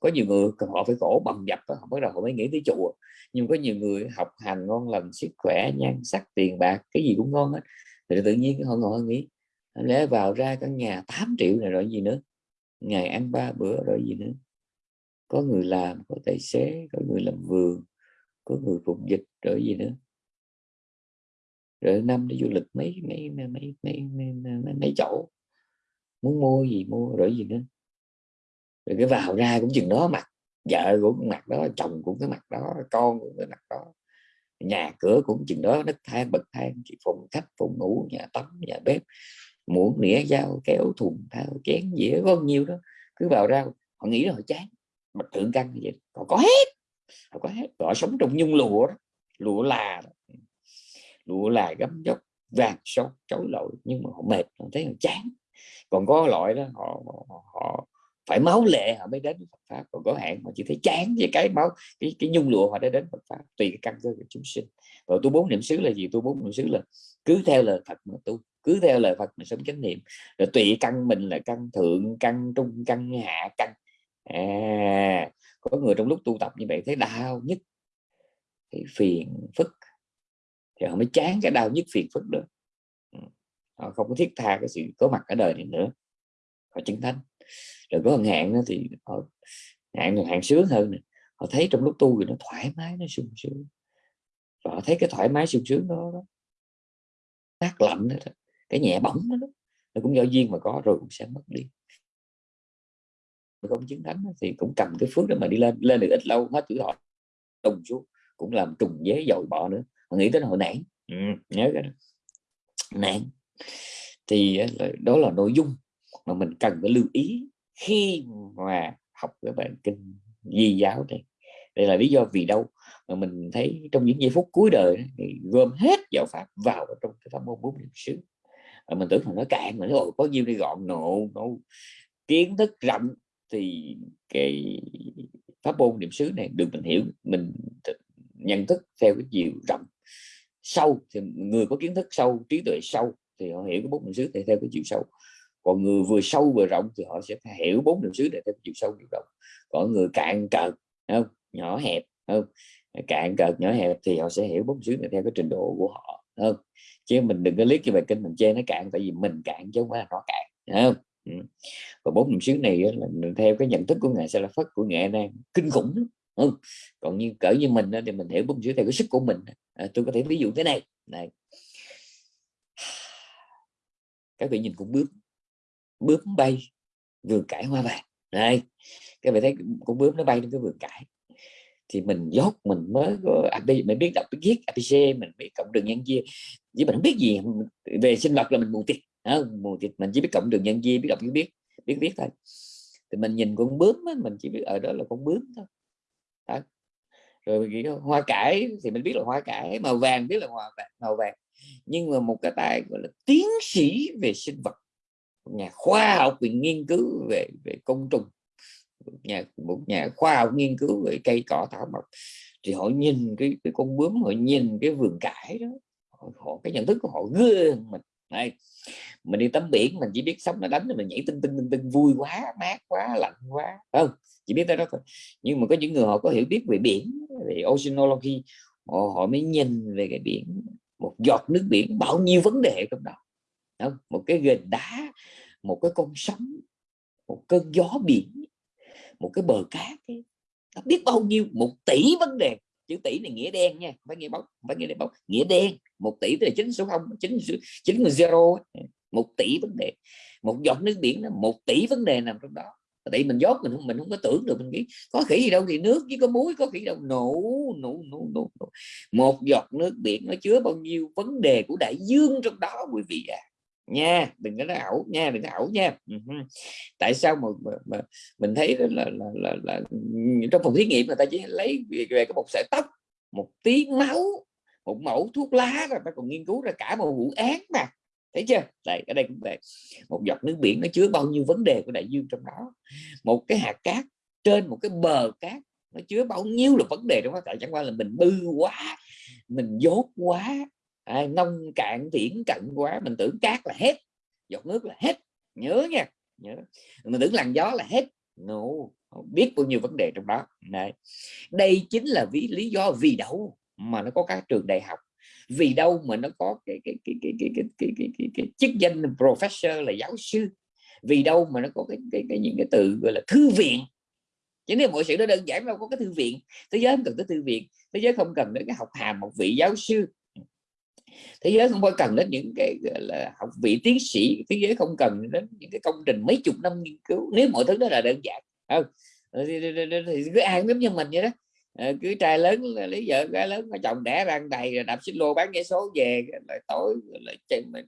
Có nhiều người họ phải khổ bầm dập họ bắt đầu họ mới nghĩ tới chùa. Nhưng có nhiều người học hành ngon lành sức khỏe nhan sắc tiền bạc cái gì cũng ngon hết. Thì tự nhiên họ ngồi nghĩ lẽ vào ra căn nhà 8 triệu này rồi gì nữa. Ngày ăn ba bữa rồi gì nữa. Có người làm có tài xế có người làm vườn có người phục dịch rồi gì nữa. Rồi năm đi du lịch mấy mấy mấy mấy mấy, mấy, mấy, mấy chỗ. Muốn mua gì mua rồi gì nữa. Rồi cái vào ra cũng chừng đó mặt vợ cũng mặt đó chồng cũng cái mặt đó con cũng cái mặt đó. Nhà cửa cũng chừng đó đất thang bậc thang phòng khách phòng ngủ nhà tắm nhà bếp muỗng nĩa dao kéo thùng thao chén dĩa có nhiều đó. Cứ vào ra họ nghĩ là họ chán. Mà thượng căn như vậy họ có hết họ có hết. Họ sống trong nhung lụa đó lụa là đó. lụa là gấm dốc vàng sốt chối lội nhưng mà họ mệt họ thấy họ chán. Còn có loại đó họ, họ, họ phải máu lệ họ mới đến Phật pháp. Còn có hạn mà chỉ thấy chán với cái máu cái cái nhung lụa họ đã đến Phật pháp tùy cái căn cơ của chúng sinh. Rồi tu bốn niệm xứ là gì? Tu bốn niệm xứ là cứ theo lời Phật mà tu cứ theo lời Phật mình sống chánh niệm. Rồi tùy căn mình là căn thượng căn trung căn hạ căn. À, có người trong lúc tu tập như vậy thấy đau nhất thì phiền phức. Thì họ mới chán cái đau nhất phiền phức đó. Ừ. Họ không có thiết tha cái sự có mặt ở đời này nữa. Họ chứng thánh. Rồi có hạn thì họ hạn hạn sướng hơn này. họ thấy trong lúc tu thì nó thoải mái nó sung sướng. Và họ thấy cái thoải mái sung sướng đó, đó. Mát lạnh đó, đó cái nhẹ bỏng đó, đó nó cũng do duyên mà có rồi cũng sẽ mất đi. Không chứng thánh thì cũng cầm cái phước đó mà đi lên lên được ít lâu hết tuổi họ trùng xuống cũng làm trùng dế dội bỏ nữa. Mà nghĩ tới hồi họ nản ừ, nhớ cái đó. Nản thì đó là nội dung mà mình cần phải lưu ý khi mà học cái bản kinh di giáo này. Đây là lý do vì đâu mà mình thấy trong những giây phút cuối đời thì gom hết giáo pháp vào trong cái pháp môn bốn niệm xứ mình tưởng là nó cạn mà, nó có nhiêu đi gọn? Nộ nó kiến thức rộng thì cái pháp môn niệm xứ này được mình hiểu, mình nhận thức theo cái chiều rộng. Sâu thì người có kiến thức sâu, trí tuệ sâu thì họ hiểu cái bốn niệm xứ này theo cái chiều sâu. Còn người vừa sâu vừa rộng thì họ sẽ hiểu bốn niệm xứ này theo cái chiều sâu chiều rộng. Còn người cạn cợt không? Nhỏ hẹp không? Cạn cợt, nhỏ hẹp thì họ sẽ hiểu bốn niệm xứ này theo cái trình độ của họ không chứ mình đừng có liếc cái bài kinh mình chê nó cạn tại vì mình cạn chứ không phải là nó cạn không? Ừ. và bốn niệm xứ này là theo cái nhận thức của ngài sẽ là phất của nghệ nan kinh khủng ừ. còn như cỡ như mình thì mình hiểu bốn niệm xứ theo cái sức của mình à, tôi có thể ví dụ thế này này (sighs) các vị nhìn cũng bướm bướm bay vườn cải hoa vàng này các vị thấy con bướm nó bay đến cái vườn cải thì mình dốt mình mới có mình biết đọc biết viết abc mình biết cộng đường nhân chia chứ mình không biết gì về sinh vật là mình mù tịt mù tịt mình chỉ biết cộng đường nhân chia biết đọc biết biết biết viết thôi. Thì mình nhìn con bướm á, mình chỉ biết ở đó là con bướm thôi. Đó. rồi hoa cải thì mình biết là hoa cải màu vàng biết là hoa vàng màu vàng. Nhưng mà một cái tay gọi là tiến sĩ về sinh vật nhà khoa học về nghiên cứu về về côn trùng nhà một nhà khoa học nghiên cứu về cây cỏ thảo mộc thì họ nhìn cái cái con bướm họ nhìn cái vườn cải đó họ, họ cái nhận thức của họ ghê mình. Này mình đi tắm biển mình chỉ biết sống nó đánh mình nhảy tinh tinh tinh tinh vui quá mát quá lạnh quá không? Chỉ biết tới đó thôi. Nhưng mà có những người họ có hiểu biết về biển về oceanology họ, họ mới nhìn về cái biển một giọt nước biển bao nhiêu vấn đề trong đó. Không? một cái gền đá một cái con sóng một cơn gió biển một cái bờ cát ấy. nó biết bao nhiêu, một tỷ vấn đề. Chữ tỷ này nghĩa đen nha phải nghĩa bóng phải nghĩa bóng, nghĩa đen. Một tỷ tức là chín số không, chín chín zero một tỷ vấn đề. Một giọt nước biển là một tỷ vấn đề nằm trong đó. Tại mình dốt mình không mình không có tưởng được, mình nghĩ có khỉ gì đâu, thì nước chứ có muối, có khỉ đâu. Nổ nổ nổ nổ một giọt nước biển nó chứa bao nhiêu vấn đề của đại dương trong đó, quý vị à nha đừng có nói ảo nha đừng có ảo nha. Tại sao mà, mà, mà mình thấy là, là, là, là, là trong phòng thí nghiệm người ta chỉ lấy về, về cái một sợi tóc một tí máu một mẫu thuốc lá rồi ta còn nghiên cứu ra cả một vụ án mà. Thấy chưa? Đây ở đây cũng vậy. Một giọt nước biển nó chứa bao nhiêu vấn đề của đại dương trong đó. Một cái hạt cát trên một cái bờ cát nó chứa bao nhiêu là vấn đề trong đó. Tại chẳng qua là mình bư quá mình dốt quá à, nông cạn viễn cận quá mình tưởng cát là hết giọt nước là hết. Nhớ nha nhớ. Mình tưởng làn gió là hết. No biết bao nhiêu vấn đề trong đó. Này đây chính là ví lý do vì đâu mà nó có các trường đại học. Vì đâu mà nó có cái cái cái cái cái cái cái, cái, cái, cái chức danh professor là giáo sư? Vì đâu mà nó có cái, cái, cái những cái từ gọi là thư viện? Chứ nếu mọi sự nó đơn giản đâu có cái thư viện thế giới không cần tới thư viện thế giới không cần đến cái học hàm một vị giáo sư thế giới không phải cần đến những cái là học vị tiến sĩ thế giới không cần đến những cái công trình mấy chục năm nghiên cứu nếu mọi thứ đó là đơn giản không? Ờ, thì, thì, thì, thì cứ ai giống như mình vậy đó. À, cứ trai lớn lấy vợ gái lớn có chồng đẻ răng đầy rồi đạp xích lô bán vé số về lại tối lại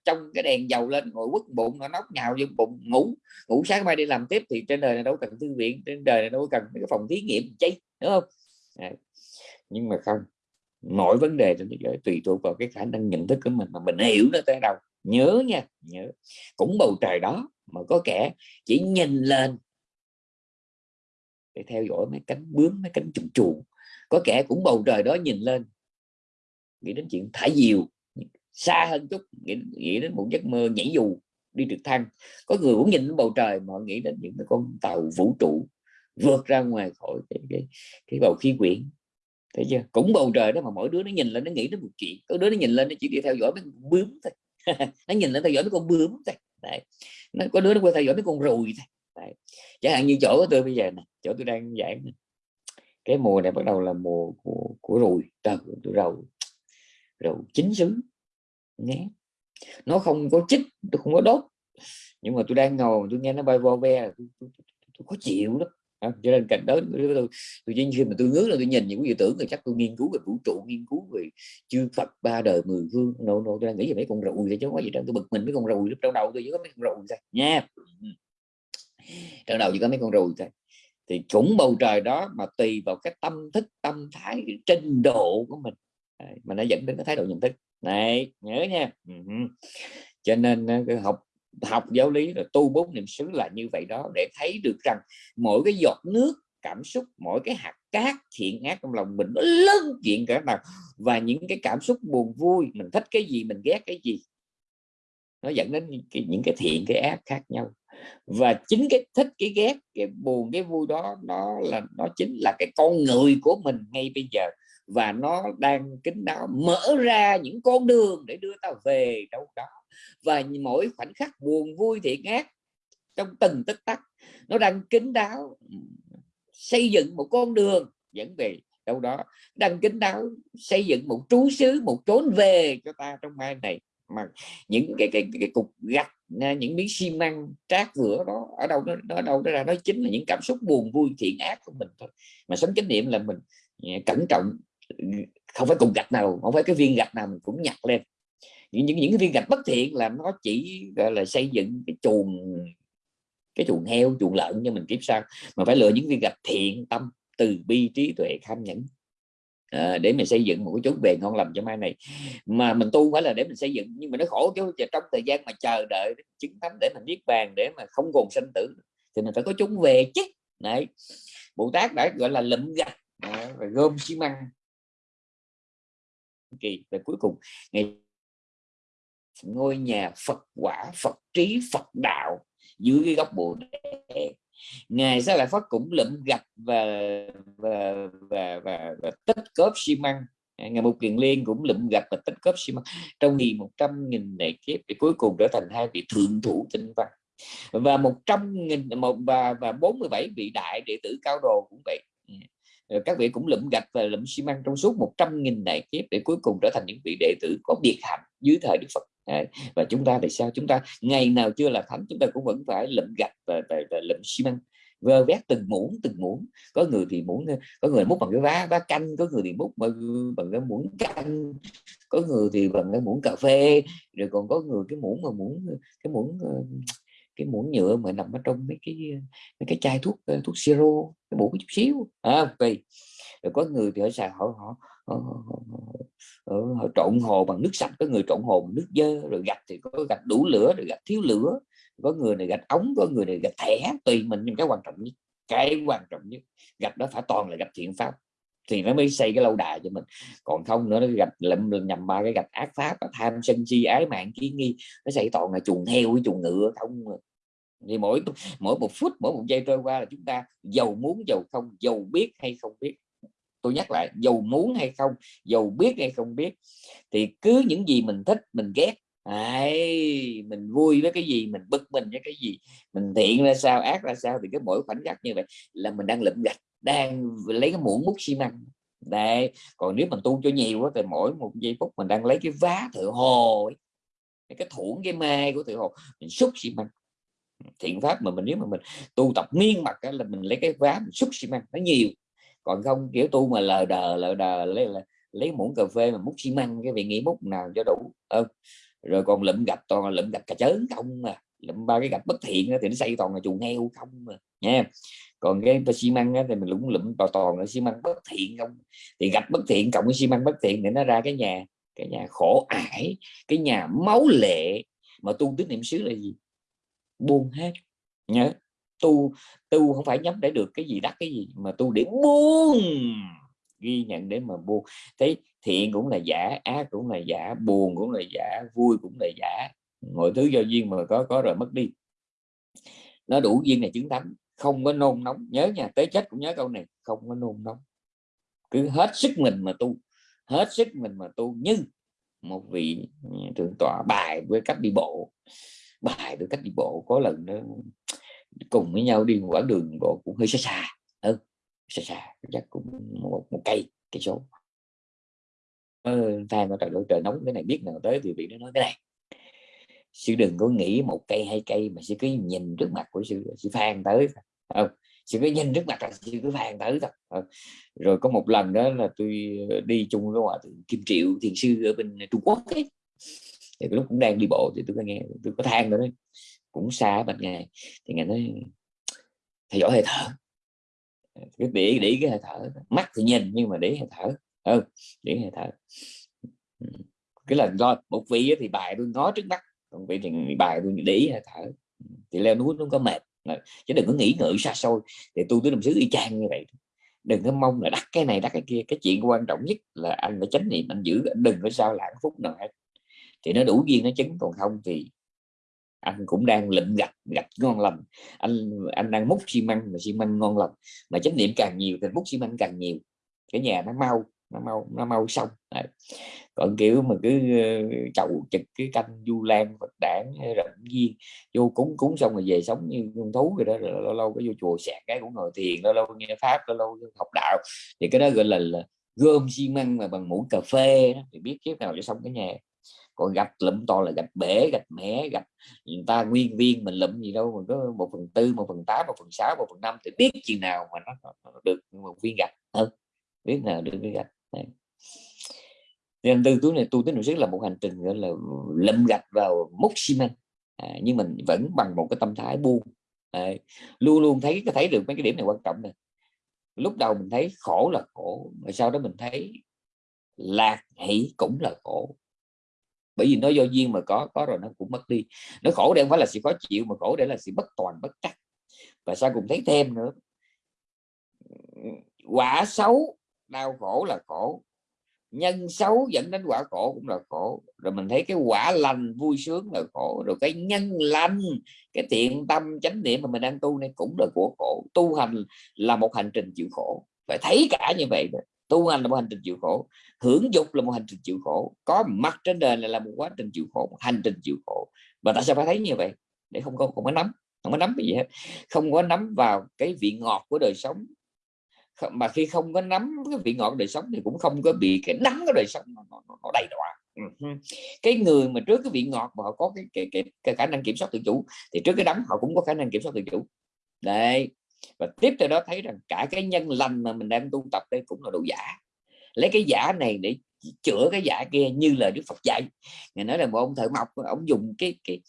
trong cái đèn dầu lên ngồi quất bụng nó nóc nhào vô bụng ngủ ngủ sáng mai đi làm tiếp thì trên đời này đâu cần thư viện trên đời này đâu cần cái phòng thí nghiệm chi đúng không? À, nhưng mà không mọi vấn đề trên thế giới tùy thuộc vào cái khả năng nhận thức của mình mà mình hiểu nó tới đâu. Nhớ nha nhớ. Cũng bầu trời đó mà có kẻ chỉ nhìn lên để theo dõi mấy cánh bướm mấy cánh trùng chuồn có kẻ cũng bầu trời đó nhìn lên nghĩ đến chuyện thả diều xa hơn chút nghĩ, nghĩ đến một giấc mơ nhảy dù đi trực thăng. Có người cũng nhìn bầu trời mà nghĩ đến những cái con tàu vũ trụ vượt ra ngoài khỏi cái, cái, cái bầu khí quyển thấy chưa? Cũng bầu trời đó mà mỗi đứa nó nhìn lên nó nghĩ đến một chuyện. Có đứa nó nhìn lên nó chỉ đi theo dõi mấy con bướm thôi. (laughs) Nó nhìn lên theo dõi mấy con bướm thôi. Đấy. nó có đứa nó quay theo dõi mấy con ruồi thôi. Đấy. chẳng hạn như chỗ của tôi bây giờ này chỗ tôi đang giảng cái mùa này bắt đầu là mùa của, của ruồi trời tôi rầu rầu chín xứ. Nghe nó không có chích tôi không có đốt. Nhưng mà tôi đang ngồi tôi nghe nó bay vo ve tôi, tôi, tôi, tôi khó chịu lắm cho nên cạnh đó tôi, tôi, khi mà tôi ngước là tôi nhìn những cái tưởng thì chắc tôi nghiên cứu về vũ trụ nghiên cứu về chư Phật ba đời mười phương. Nô nô tôi đang nghĩ về mấy con rùi thì chứ có gì đâu. Tôi bực mình mấy con rùi lúc trong đầu tôi chỉ có mấy con rùi thôi. Nha. Trong đầu chỉ có mấy con rùi thôi. Thì cũng bầu trời đó mà tùy vào cái tâm thức tâm thái trình độ của mình. Mà nó dẫn đến cái thái độ nhận thức. Này nhớ nha. Cho nên ờ, học học giáo lý là tu bốn niệm xứ là như vậy đó để thấy được rằng mỗi cái giọt nước cảm xúc mỗi cái hạt cát thiện ác trong lòng mình nó lớn chuyện cả nào. Và những cái cảm xúc buồn vui mình thích cái gì mình ghét cái gì nó dẫn đến những cái, những cái thiện cái ác khác nhau. Và chính cái thích cái ghét cái buồn cái vui đó nó là nó chính là cái con người của mình ngay bây giờ và nó đang kính đáo mở ra những con đường để đưa ta về đâu đó. Và mỗi khoảnh khắc buồn vui thiện ác trong từng tích tắc. Nó đang kính đáo xây dựng một con đường dẫn về đâu đó. Đang kính đáo xây dựng một trú xứ một chốn về cho ta trong mai này. Mà những cái cái, cái cục gạch à, những miếng xi măng trát vữa đó ở đâu nó ở đâu đó ra nó chính là những cảm xúc buồn vui thiện ác của mình thôi. Mà sống chánh niệm là mình à, cẩn trọng không phải cục gạch nào không phải cái viên gạch nào mình cũng nhặt lên. Những những, những cái viên gạch bất thiện là nó chỉ gọi là xây dựng cái chuồng cái chuồng heo chuồng lợn cho mình kiếp sau mà phải lựa những viên gạch thiện tâm từ bi trí tuệ kham nhẫn. À, để mình xây dựng một cái chốn bề ngon lành cho mai này. Mà mình tu phải là để mình xây dựng nhưng mà nó khổ chứ trong thời gian mà chờ đợi chứng thánh để mình biết bàn để mà không còn sanh tử thì mình phải có chốn về chứ. Này Bồ Tát đã gọi là lụm gạch. À, rồi gom xi măng kỳ. Và cuối cùng ngày ngôi nhà Phật quả Phật trí Phật đạo dưới cái góc bồ đề. Ngài sẽ lại phát cũng lụm gạch và và và, và, và tích cốp xi măng. À, ngày một kiền liên cũng lụm gạch và tích cốp xi măng trong nghìn một trăm nghìn đại kiếp thì cuối cùng trở thành hai vị thượng thủ tinh văn. Và một trăm nghìn một và và 47 vị đại đệ tử cao đồ cũng vậy. À, Ờ, các vị cũng lụm gạch và lụm xi măng trong suốt 100 nghìn đại kiếp để cuối cùng trở thành những vị đệ tử có biệt hạnh dưới thời Đức Phật. Và chúng ta thì sao? Chúng ta ngày nào chưa là thánh chúng ta cũng vẫn phải lụm gạch và, và, và lụm xi măng vơ vét từng muỗng từng muỗng. Có người thì muỗng có người múc bằng cái vá vá canh có người thì múc bằng, bằng cái muỗng canh có người thì bằng cái muỗng cà phê rồi còn có người cái muỗng mà muỗng cái muỗng ờ, cái muỗng nhựa mà nằm ở trong mấy cái mấy cái chai thuốc ờ, thuốc siro cái muỗng chút xíu à, tùy rồi có người thì họ xài họ họ, họ, họ, họ, họ trộn hồ bằng nước sạch có người trộn hồ bằng nước dơ rồi gạch thì có gạch đủ lửa rồi gạch thiếu lửa. Có người này gạch ống có người này gạch thẻ tùy mình nhưng cái quan trọng nhất cái quan trọng nhất gạch đó phải toàn là gạch thiện pháp thì nó mới xây cái lâu đài cho mình. Còn không nữa nó gạch lầm nhầm ba cái gạch ác pháp tham sân si ái mạng kiến nghi nó xây toàn là chuồng heo với chuồng ngựa không à. thì mỗi mỗi một phút mỗi một giây trôi qua là chúng ta giàu muốn giàu không giàu biết hay không biết. Tôi nhắc lại giàu muốn hay không giàu biết hay không biết. Thì cứ những gì mình thích mình ghét Đấy, mình vui với cái gì mình bực mình với cái gì mình thiện ra sao ác ra sao thì cái mỗi khoảnh khắc như vậy là mình đang lụm gạch đang lấy cái muỗng múc xi măng đây còn nếu mình tu cho nhiều quá thì mỗi một giây phút mình đang lấy cái vá thợ hồ ấy. cái thủng cái mai của thợ hồ, mình xúc xi măng thiện pháp mà mình, nếu mà mình tu tập miên mặt là mình lấy cái vá mình xúc xi măng, nó nhiều còn không, kiểu tu mà lờ đờ lờ đờ, lấy là lấy muỗng cà phê mà múc xi măng, cái vị nghĩ múc nào cho đủ ừ. rồi còn lụm gạch, toàn là lụm gạch cà chớn không mà lụm ba cái gạch bất thiện thì nó xây toàn là chuồng heo không mà nha còn cái xi măng thì mình lũng lụm toàn toàn là xi măng bất thiện không? Thì gạch bất thiện, cộng với xi măng bất thiện để nó ra cái nhà cái nhà khổ ải, cái nhà máu lệ. Mà tu tứ niệm xứ là gì? Buông hết. Nhớ, tu tu không phải nhắm để được cái gì đắt cái gì, mà tu để buông. Ghi nhận để mà buông. Thấy thiện cũng là giả, ác cũng là giả, buồn cũng là giả, vui cũng là giả. Mọi thứ do duyên mà có có rồi mất đi. Nó đủ duyên này chứng thánh không có nôn nóng. Nhớ nhà tới chết cũng nhớ câu này không có nôn nóng. Cứ hết sức mình mà tu hết sức mình mà tu như một vị thượng tọa bài với cách đi bộ. Bài với cách đi bộ có lần đó cùng với nhau đi quãng đường bộ cũng hơi xa xa. Ừ, xa xa chắc cũng một, một cây cây số. Ờ, thay mà trời đổi trời nóng cái này biết nào tới thì vị nó nói cái này. Sư đừng có nghĩ một cây hai cây mà sư cứ nhìn trước mặt của sư sư phan tới không sư cứ nhìn trước mặt là sư cứ vàng tới thôi. Ừ, rồi có một lần đó là tôi đi chung với hòa thượng kim triệu thiền sư ở bên trung quốc ấy. Thì lúc cũng đang đi bộ thì tôi có nghe tôi có than nữa đấy cũng xa bên ngày thì ngày nói thầy giỏi hơi thở. Cái để để cái hơi thở mắt thì nhìn nhưng mà để hơi thở. Ừ, để hơi thở. Ừ, cái lần do một vị thì bài tôi nói trước mắt còn vị thì bài tôi để hơi thở. Thì leo núi nó có mệt chứ đừng có nghĩ ngợi xa xôi. Thì tu tới đồng sứ y chang như vậy. Đừng có mong là đắt cái này, đắt cái kia. Cái chuyện quan trọng nhất là anh phải tránh niệm, anh giữ, anh đừng có sao lãng phút nào hết. Thì nó đủ duyên, nó chứng còn không thì anh cũng đang lịnh gạch gạch ngon lành. Anh anh đang múc xi măng mà xi măng ngon lành. Mà chánh niệm càng nhiều thì múc xi măng càng nhiều. Cái nhà nó mau nó mau nó mau xong. Đấy. còn kiểu mà cứ ờ, chậu trực cái canh du lan phật đản ờ, rậm viên vô cúng cúng xong rồi về sống như con thú rồi đó rồi lâu lâu cái vô chùa sạc cái cũng ngồi thiền lâu lâu nghe pháp lâu lâu học đạo. Thì cái đó gọi là, là gom xi măng mà bằng muỗng cà phê đó, thì biết kiếp nào cho xong cái nhà. Còn gạch lụm to là gạch bể gạch mẻ gạch người ta nguyên viên mình lụm gì đâu mà có một phần tư một phần tám một phần sáu một phần năm thì biết chừng nào mà nó, nó được một viên gạch. Hơn biết nào được viên gạch. Đấy. nên tư túi này tu tới niệm xứ là một hành trình gọi là lâm gạch vào mốc xi măng. À, nhưng mình vẫn bằng một cái tâm thái buông. À, luôn luôn thấy có thấy được mấy cái điểm này quan trọng này lúc đầu mình thấy khổ là khổ mà sau đó mình thấy lạc hỷ cũng là khổ. Bởi vì nó do duyên mà có có rồi nó cũng mất đi. Nó khổ đây không phải là sự khó chịu mà khổ để là sự bất toàn bất trắc. Và sao cùng thấy thêm nữa. Quả xấu đau khổ là khổ. Nhân xấu dẫn đến quả khổ cũng là khổ. Rồi mình thấy cái quả lành vui sướng là khổ. Rồi cái nhân lành, cái thiện tâm chánh niệm mà mình đang tu này cũng là của khổ. Tu hành là một hành trình chịu khổ. Phải thấy cả như vậy đó tu hành là một hành trình chịu khổ. Hưởng dục là một hành trình chịu khổ. Có mặt trên đời này là một quá trình chịu khổ, một hành trình chịu khổ. Và tại sao phải thấy như vậy? Để không có không có nắm, không có nắm cái gì hết. Không có nắm vào cái vị ngọt của đời sống mà khi không có nắm cái vị ngọt đời sống thì cũng không có bị cái đắng cái đời sống nó, nó, nó đầy đọa. Ừ cái người mà trước cái vị ngọt mà họ có cái, cái, cái, cái khả năng kiểm soát tự chủ thì trước cái đắng họ cũng có khả năng kiểm soát tự chủ. Đây và tiếp theo đó thấy rằng cả cái nhân lành mà mình đang tu tập đây cũng là đồ giả. Lấy cái giả này để chữa cái giả kia như là Đức Phật dạy. Ngài nói là một ông thợ mộc ông dùng cái cái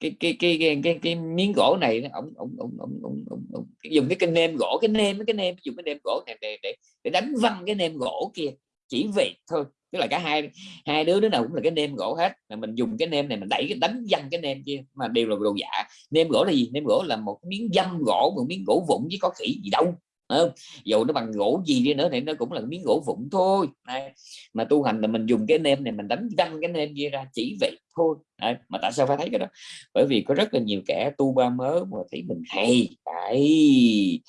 cái cái cái cái, cái, cái miếng gỗ này ông ông ông ông, ông, ông, ông dùng cái cái nêm gỗ cái nêm cái nêm dùng cái nêm gỗ này để để, để đánh văng cái nêm gỗ kia chỉ việc thôi. Tức là cả hai hai đứa đứa nào cũng là cái nêm gỗ hết. Mà mình dùng cái nêm này mình đẩy cái đánh văng cái nêm kia mà đều là đồ giả. Nêm gỗ là gì? Nêm gỗ là một miếng dăm gỗ một miếng gỗ vụn chứ có khỉ gì đâu không? dù nó bằng gỗ gì đi nữa thì nó cũng là miếng gỗ vụn thôi Đấy. mà tu hành là mình dùng cái nêm này mình đánh văng cái nêm kia ra chỉ vậy thôi Đấy. mà tại sao phải thấy cái đó bởi vì có rất là nhiều kẻ tu ba mớ mà thấy mình hay Đấy.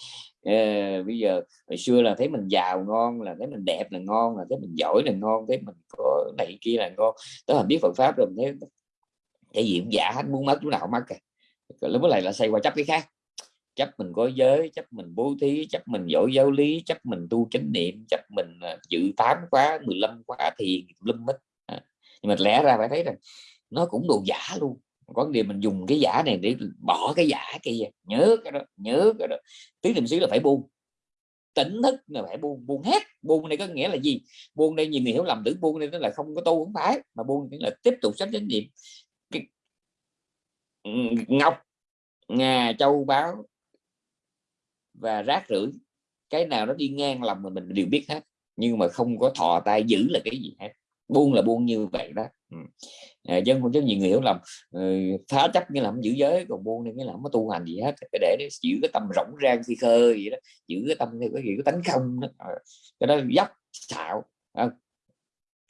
À, bây giờ hồi xưa là thấy mình giàu ngon là thấy mình đẹp là ngon là thấy mình giỏi là ngon thấy mình có này kia là ngon đó là biết Phật pháp rồi thấy cái gì cũng giả hết muốn mất chỗ nào mất cả lúc này là xây qua chấp cái khác chấp mình có giới chấp mình bố thí chấp mình giỏi giáo lý chấp mình tu chánh niệm chấp mình à, dự tám khóa 15 khóa thiền lâm mít à. nhưng mà lẽ ra phải thấy rằng nó cũng đồ giả luôn. Có điều mình dùng cái giả này để bỏ cái giả kia, nhớ cái đó, nhớ cái đó. Tứ niệm xứ là phải buông. Tỉnh thức là phải buông buông hết. Buông này có nghĩa là gì? Buông đây nhiều người hiểu lầm tưởng buông đây nó là không có tu, không phải. Mà buông là tiếp tục sách chánh niệm. Cái... Ừ, ngọc, ngà, châu báo và rác rưởi cái nào nó đi ngang lòng mình mình đều biết hết nhưng mà không có thò tay giữ là cái gì hết buông là buông như vậy đó ừ. à, chứ nhiều người hiểu lầm ừ, phá chấp nghĩa là không giữ giới còn buông nên nghĩa là không có tu hành gì hết cái để giữ cái tâm rỗng rang phi khơi vậy đó giữ cái tâm theo cái gì cái tánh không đó. Ờ, cái đó dốc xạo à,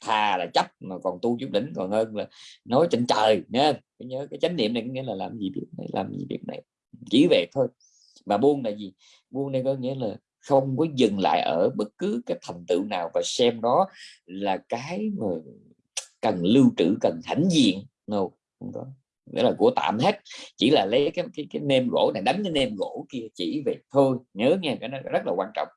thà là chấp mà còn tu chút đỉnh còn hơn là nói trên trời nha nhớ cái chánh niệm này nghĩa là làm gì biết này làm gì việc này chỉ về thôi mà buông là gì? Buông đây có nghĩa là không có dừng lại ở bất cứ cái thành tựu nào và xem đó là cái mà cần lưu trữ cần hãnh diện. No không có. Nghĩa là của tạm hết. Chỉ là lấy cái cái, cái nêm gỗ này đánh cái nêm gỗ kia chỉ về thôi. Nhớ nghe cái nó rất là quan trọng.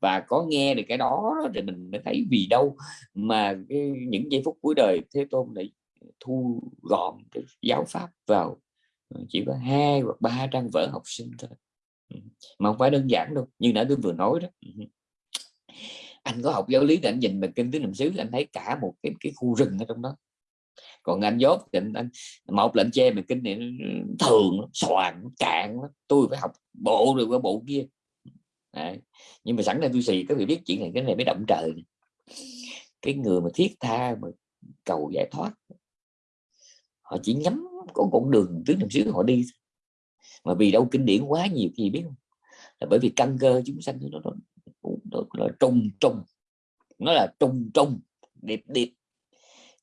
Và có nghe được cái đó thì mình mới thấy vì đâu mà cái, những giây phút cuối đời thế tôn lại thu gọn cái giáo pháp vào Ờ, chỉ có hai hoặc ba trang vở học sinh thôi. Mà không phải đơn giản đâu như nãy tôi vừa nói đó. Anh có học giáo lý thì anh nhìn về kinh tứ niệm xứ anh thấy cả một cái cái khu rừng ở trong đó. Còn anh dốt thì anh, anh một lệnh che mình kinh này thường soạn cạn tôi phải học bộ rồi qua bộ kia. À, nhưng mà sẵn đây tôi xì các vị biết chuyện này cái này mới động trời cái người mà thiết tha mà cầu giải thoát họ chỉ nhắm có con đường tuyến đường xứ họ đi. Mà vì đâu kinh điển quá nhiều thì biết không? Là bởi vì căn cơ chúng sanh nó nó, nó, nó trùng trùng. Nó là trùng trùng điệp điệp.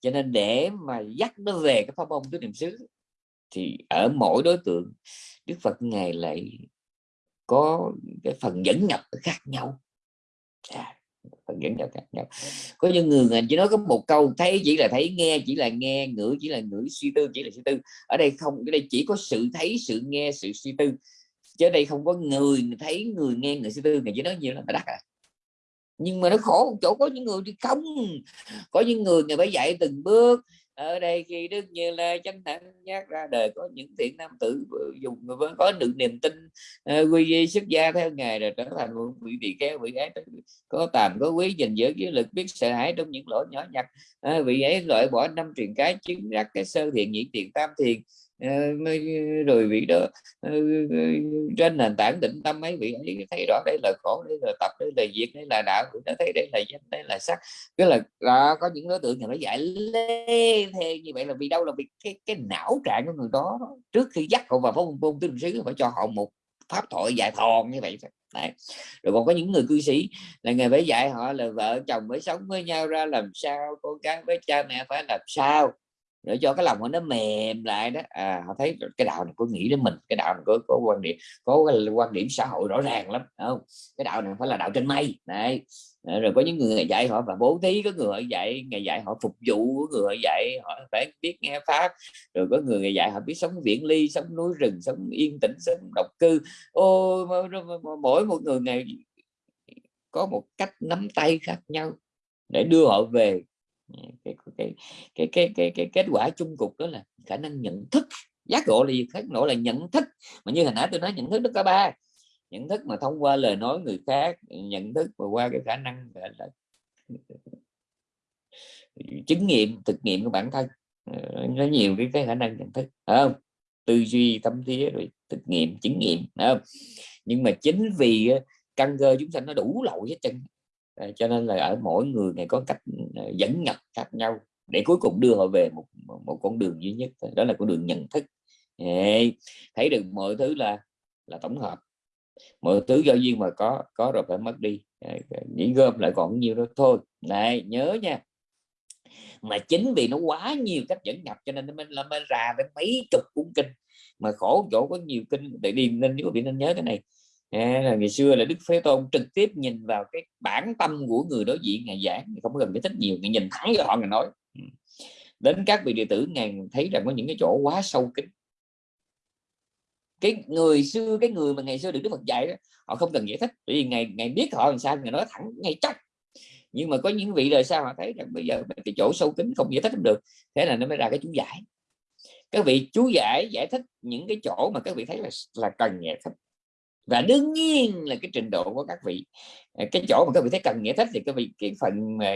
Cho nên để mà dắt nó về cái pháp môn tứ niệm xứ thì ở mỗi đối tượng Đức Phật ngài lại có cái phần dẫn nhập khác nhau. À, dẫn nhau khác nhau. Có những người chỉ nói có một câu, thấy chỉ là thấy nghe, chỉ là nghe ngữ chỉ là ngữ suy tư, chỉ là suy tư. Ở đây không ở đây chỉ có sự thấy, sự nghe, sự suy tư. Chứ đây không có người thấy, người nghe, người suy tư, người chỉ nói nhiều là đắt à. Nhưng mà nó khổ một chỗ, có những người thì không. Có những người người phải dạy từng bước ở đây khi đức như lai chánh thẳng giác ra đời có những thiện nam tử dùng với có được niềm tin uh, quy y xuất gia theo ngài rồi trở thành một vị vị kéo vị ấy có tàm có quý gìn giữ cái lực biết sợ hãi trong những lỗi nhỏ nhặt. Uh, vị ấy loại bỏ năm truyền cái chứng đắc cái sơ thiện nhị thiện tam thiện Ờ, rồi vị đó ờ, ờ, trên nền tảng định tâm mấy vị ấy thấy rõ đây là khổ đây là tập đây là diệt đây là đạo vị đã thấy đây là danh đây là sắc. Cái là đó, có những đối tượng thì nó dạy lê thê như vậy là vì đâu là vì cái cái não trạng của người đó. Trước khi dắt họ vào phong môn tinh sứ phải cho họ một pháp thoại dài thòn như vậy Đấy. rồi còn có những người cư sĩ là người phải dạy họ là vợ chồng mới sống với nhau ra làm sao con cái với cha mẹ phải làm sao để cho cái lòng của nó mềm lại đó. À họ thấy cái đạo này có nghĩ đến mình cái đạo này có, có quan điểm có cái quan điểm xã hội rõ ràng lắm không? Cái đạo này phải là đạo trên mây này ờ, rồi có những người dạy họ và bố thí có người dạy ngày dạy họ phục vụ có người dạy họ phải biết nghe pháp rồi có người dạy họ biết sống viễn ly sống núi rừng sống yên tĩnh sống độc cư. Ô mỗi một người này có một cách nắm tay khác nhau để đưa họ về cái cái cái cái cái, cái kết quả chung cục đó là khả năng nhận thức giác ngộ là gì? Khác ngộ là nhận thức. Mà như hồi nãy tôi nói nhận thức nó có ba. Nhận thức mà thông qua lời nói người khác nhận thức và qua cái khả năng là chứng nghiệm thực nghiệm của bản thân. Ờ, nó nhiều cái, cái khả năng nhận thức không? Tư duy tâm thế rồi thực nghiệm chứng nghiệm không? Nhưng mà chính vì ờ, căn cơ chúng sanh nó đủ lậu hết chân Ờ, cho nên là ở mỗi người này có cách ờ, dẫn nhập khác nhau để cuối cùng đưa họ về một một con đường duy nhất đó là con đường nhận thức. Thấy được mọi thứ là là tổng hợp. Mọi thứ do duyên mà có có rồi phải mất đi. Ờ, Nghĩ gom lại còn nhiều đó thôi này nhớ nha. Mà chính vì nó quá nhiều cách dẫn nhập cho nên nó mới, làm ra đến mấy chục cuốn kinh. Mà khổ chỗ có nhiều kinh để đi nên nếu bị nên nhớ cái này à, là ngày xưa là đức phế tôn trực tiếp nhìn vào cái bản tâm của người đối diện ngày giảng không cần phải thích nhiều ngày nhìn thẳng vào họ ngày nói. Ừ. Đến các vị đệ tử ngài thấy rằng có những cái chỗ quá sâu kín. Cái người xưa cái người mà ngày xưa được đức phật dạy đó, họ không cần giải thích bởi vì ngày ngày biết họ làm sao ngày nói thẳng ngay chắc nhưng mà có những vị đời sau họ thấy rằng bây giờ cái chỗ sâu kín không giải thích được thế là nó mới ra cái chú giải. Các vị chú giải giải thích những cái chỗ mà các vị thấy là là cần giải thích và đương nhiên là cái trình độ của các vị à, cái chỗ mà các vị thấy cần giải thích thì các vị cái phần mà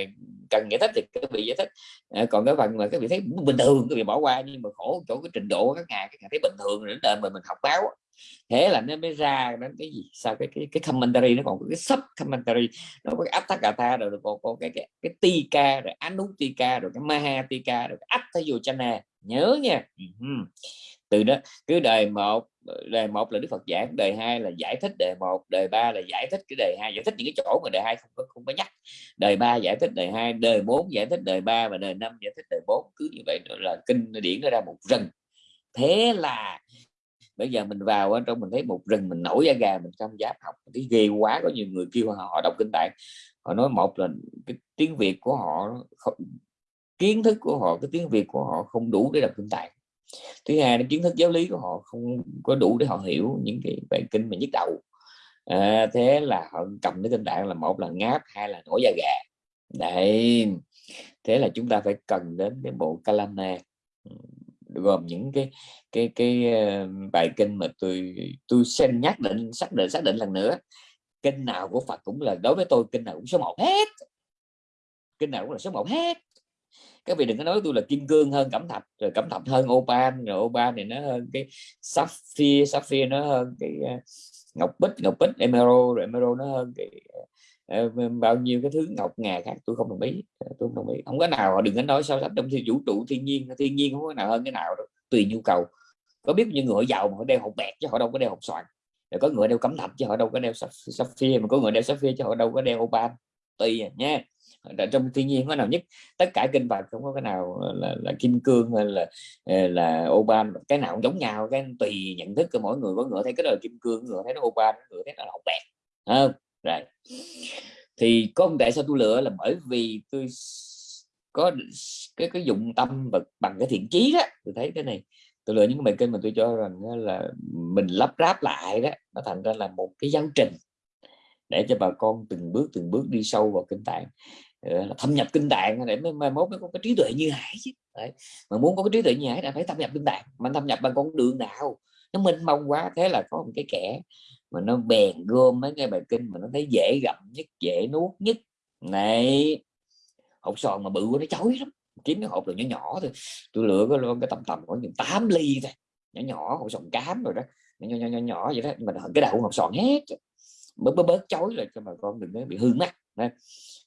cần giải thích thì các vị giải thích. À, còn cái phần mà các vị thấy bình thường các vị bỏ qua nhưng mà khổ chỗ cái trình độ của các ngài các ngài thấy bình thường đến đời mà mình học báo thế là nó mới ra đến cái gì sao cái cái cái commentary nó còn có cái sub commentary nó có cái Atthakatha rồi còn có cái cái cái tika rồi anutika rồi cái mahatika rồi cái chana nhớ nha. Ừ Từ đó cứ đời một đề một là đức phật giảng đề hai là giải thích đề một đề ba là giải thích cái đề hai giải thích những cái chỗ mà đề hai không có không có nhắc. Đề ba giải thích đề hai đề bốn giải thích đề ba và đề năm giải thích đề bốn cứ như vậy là kinh điển nó ra một rừng. Thế là bây giờ mình vào ở trong mình thấy một rừng mình nổi da gà mình không dám học. Thấy ghê quá có nhiều người kêu họ đọc kinh tạng họ nói một là cái tiếng việt của họ không, kiến thức của họ cái tiếng việt của họ không đủ để đọc kinh tạng thứ hai là kiến thức giáo lý của họ không có đủ để họ hiểu những cái bài kinh mà nhức đầu. À, thế là họ cầm cái tinh tạng là một là ngáp hai là nổi da gà. Đấy thế là chúng ta phải cần đến cái bộ kalana gồm những cái cái cái bài kinh mà tôi tôi xem nhắc định xác định xác định lần nữa. Kinh nào của Phật cũng là đối với tôi kinh nào cũng số một hết. Kinh nào cũng là số một hết các vị đừng có nói tôi là kim cương hơn, cẩm thạch, rồi cẩm thạch hơn opal rồi opal thì nó hơn cái sapphire sapphire nó hơn cái ờ, ngọc bích ngọc bích, emerald, rồi emerald nó hơn cái ờ, ờ, bao nhiêu cái thứ ngọc ngà khác, tôi không đồng ý tôi không đồng ý. Không có nào họ đừng có nói so sánh trong thiên vũ trụ thiên nhiên thiên nhiên không có nào hơn cái nào đâu, tùy nhu cầu. Có biết những người giàu mà họ đeo hộp bẹt chứ họ đâu có đeo hộp xoàn, rồi có người đeo cẩm thạch chứ họ đâu có đeo sapphire, mà có người đeo sapphire chứ họ đâu có đeo opal tùy à, nha. Trong thiên nhiên có nào nhất? Tất cả kinh bạc không có cái nào là, là kim cương hay là ờ, là oban. Cái nào cũng giống nhau cái tùy nhận thức của mỗi người. Có người thấy cái đời kim cương người thấy nó oban người thấy nó là bẹt. Không? Rồi. Thì có tại sao tôi lựa là bởi vì tôi có cái cái dụng tâm và bằng cái thiện chí đó tôi thấy cái này. Tôi lựa những cái bài kinh mà tôi cho rằng là mình lắp ráp lại đó nó thành ra là một cái giáo trình để cho bà con từng bước từng bước đi sâu vào kinh tạng. Ờ, thâm nhập kinh tạng để mới mai mốt mới có cái trí tuệ như hải chứ. Đấy. mà muốn có cái trí tuệ như hải là phải thâm nhập kinh tạng. Mà thâm nhập bằng con đường nào? Nó minh mông quá thế là có một cái kẻ mà nó bèn gom mấy cái bài kinh mà nó thấy dễ gặm nhất dễ nuốt nhất. Này hộp sòn mà bự nó chói lắm. Kiếm cái hộp rồi nhỏ nhỏ thôi. Tôi lựa cái cái tầm tầm khoảng 8 ly thôi. Nhỏ nhỏ hộp sòn cám rồi đó. Nhỏ nhỏ nhỏ, nhỏ vậy đó. Nhưng mà cái đầu hộp sòn hết bớt bớt bớt chối rồi cho bà con đừng có bị hư mắt đó.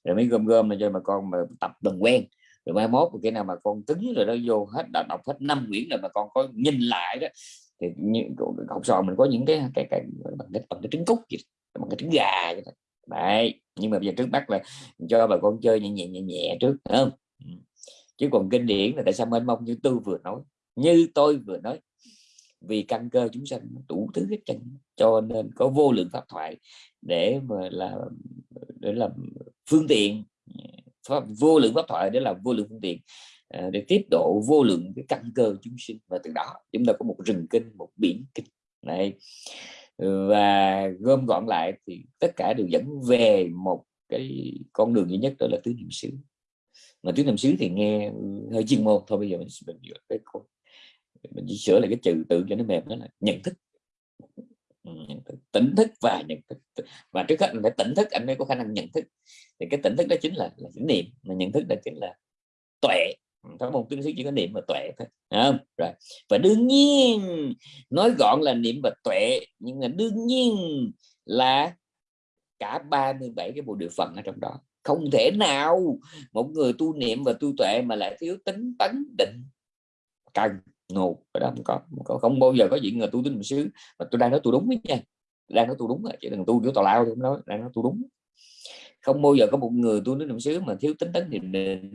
rồi mới gom gom là cho bà con mà tập dần quen rồi mai mốt cái nào mà con cứng rồi đó vô hết đã đọc hết năm quyển rồi mà con có nhìn lại đó thì như, học sò mình có những cái cái, cái bằng cái bằng cái trứng cút gì bằng cái trứng gà vậy đó. đấy nhưng mà bây giờ trước mắt là cho bà con chơi nhẹ nhẹ nhẹ nhẹ trước không ừ. chứ còn kinh điển là tại sao mênh mông như tôi vừa nói như tôi vừa nói vì căn cơ chúng sanh đủ thứ hết trơn. Cho nên có vô lượng pháp thoại để mà là để làm phương tiện pháp, vô lượng pháp thoại để làm vô lượng phương tiện à, để tiếp độ vô lượng cái căn cơ chúng sinh. Và từ đó chúng ta có một rừng kinh một biển kinh. Này và gom gọn lại thì tất cả đều dẫn về một cái con đường duy nhất đó là tứ niệm xứ. Mà tứ niệm xứ thì nghe hơi chuyên môn thôi bây giờ mình mình, cái mình chỉ sửa lại cái chữ tự cho nó mềm đó là ừ, nhận thức. Tỉnh thức và nhận thức. Và trước hết mình phải tỉnh thức anh mới có khả năng nhận thức. Thì cái tỉnh thức đó chính là, là chánh niệm mà nhận thức đó chính là tuệ. Ừ, có một tướng sĩ chỉ có niệm và tuệ thôi không? rồi. Và đương nhiên nói gọn là niệm và tuệ nhưng mà đương nhiên là cả 37 cái bộ địa phận ở trong đó. Không thể nào một người tu niệm và tu tuệ mà lại thiếu tính tấn định cần ngộ ở đó không có, không không bao giờ có chuyện người tu tính xứ mà tôi đang nói tôi đúng đấy nha đang nói tôi đúng chứ đừng tu kiểu tào lao tôi nói đang nói tôi đúng. Không bao giờ có một người tu niệm xứ mà thiếu tính tấn thì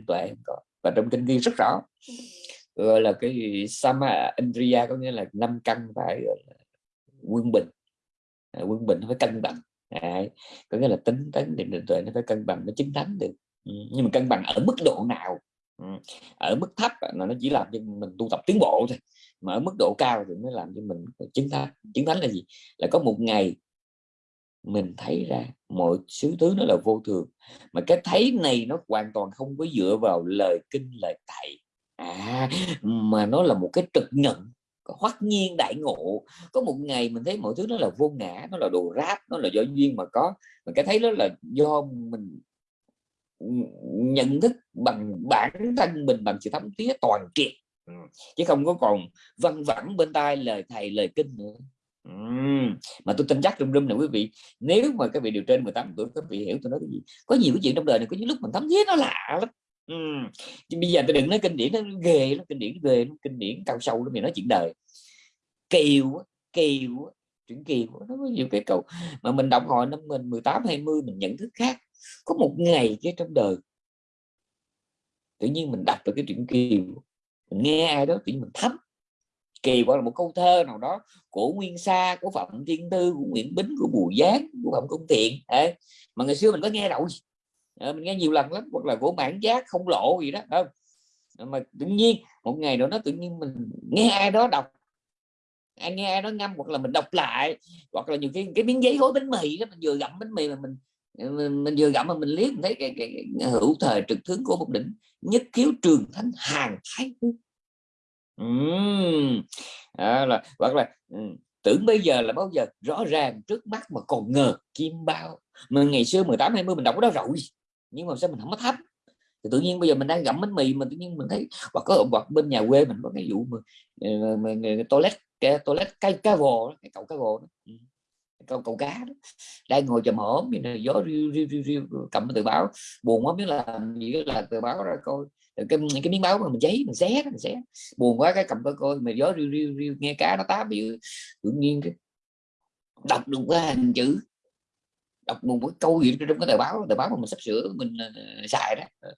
tuệ không có. Và trong kinh ghi rất rõ gọi là cái sama indriya có nghĩa là năm căn phải quân bình. À, quân bình nó phải cân bằng à, có nghĩa là tính tấn định tuệ nó phải cân bằng nó chính thánh được. Ừ, nhưng mà cân bằng ở mức độ nào? Ở mức thấp là nó chỉ làm cho mình tu tập tiến bộ thôi, mà ở mức độ cao thì mới làm cho mình chứng thánh chứng thánh là gì? Là có một ngày mình thấy ra mọi thứ thứ nó là vô thường, mà cái thấy này nó hoàn toàn không có dựa vào lời kinh, lời thầy. À mà nó là một cái trực nhận hoắc nhiên đại ngộ. Có một ngày mình thấy mọi thứ nó là vô ngã, nó là đồ ráp, nó là do duyên mà có, mà cái thấy đó là do mình nhận thức bằng bản thân mình bằng sự thấm thía toàn triệt ừ, chứ không có còn văn vẳng bên tai lời thầy, lời kinh nữa uhm. mà tôi tin chắc rung rung này quý vị, nếu mà các vị điều trên 18 tuổi, các vị hiểu tôi nói cái gì, có nhiều cái chuyện trong đời này có những lúc mình thấm thiết nó lạ lắm uhm. bây giờ tôi đừng nói kinh điển, nó ghê nó kinh điển ghê nó kinh điển cao sâu lắm mình nói chuyện đời kiều kiều chuyện kiều nó có nhiều cái câu mà mình đọc hồi năm mình 18 20 mình nhận thức khác có một ngày cái trong đời. Tự nhiên mình đọc được cái chuyện kiều. Mình nghe ai đó tự nhiên mình thấm. Kỳ hoặc là một câu thơ nào đó của nguyên sa của phạm thiên tư của nguyễn bính của bùi giác của phạm công thiện. Ê, mà ngày xưa mình có nghe đâu. À, mình nghe nhiều lần lắm hoặc là của bản giác không lộ gì đó không? Ờ, mà tự nhiên một ngày nào đó tự nhiên mình nghe ai đó đọc. Ai nghe ai đó ngâm hoặc là mình đọc lại hoặc là nhiều khi cái miếng giấy gói bánh mì đó mình vừa gặm bánh mì mà mình Ờ, mình, mình vừa gặm mà mình liếc mình thấy cái, cái, cái hữu thời trực tướng của một đỉnh nhất kiếu trường thánh hàng thái uhm. à, là hoặc là tưởng bây giờ là bao giờ rõ ràng trước mắt mà còn ngờ kim bao. Mà ngày xưa 18 20 mình đọc cái đó rồi nhưng mà sao mình không có thấp thì tự nhiên bây giờ mình đang gặm bánh mì mà tự nhiên mình thấy hoặc có hoặc bên nhà quê mình có cái vụ mà, ờ, mà, mà, mà toilet cái toilet cái cá gồ cái cậu cá gồ đó câu câu cá đó. đang ngồi chầm hổm như gió riu riu riu riu cầm tờ báo. Buồn quá biết là gì là tờ báo ra coi. Cái cái miếng báo mà mình giấy mình xé mình xé. Buồn quá cái cầm coi coi mà gió riu riu riu nghe cá nó tám bị tự nhiên cái đọc được cái hình chữ. Đọc một cái câu gì trong cái tờ báo tờ báo mà mình sắp sửa mình uh, xài đó. Ờ,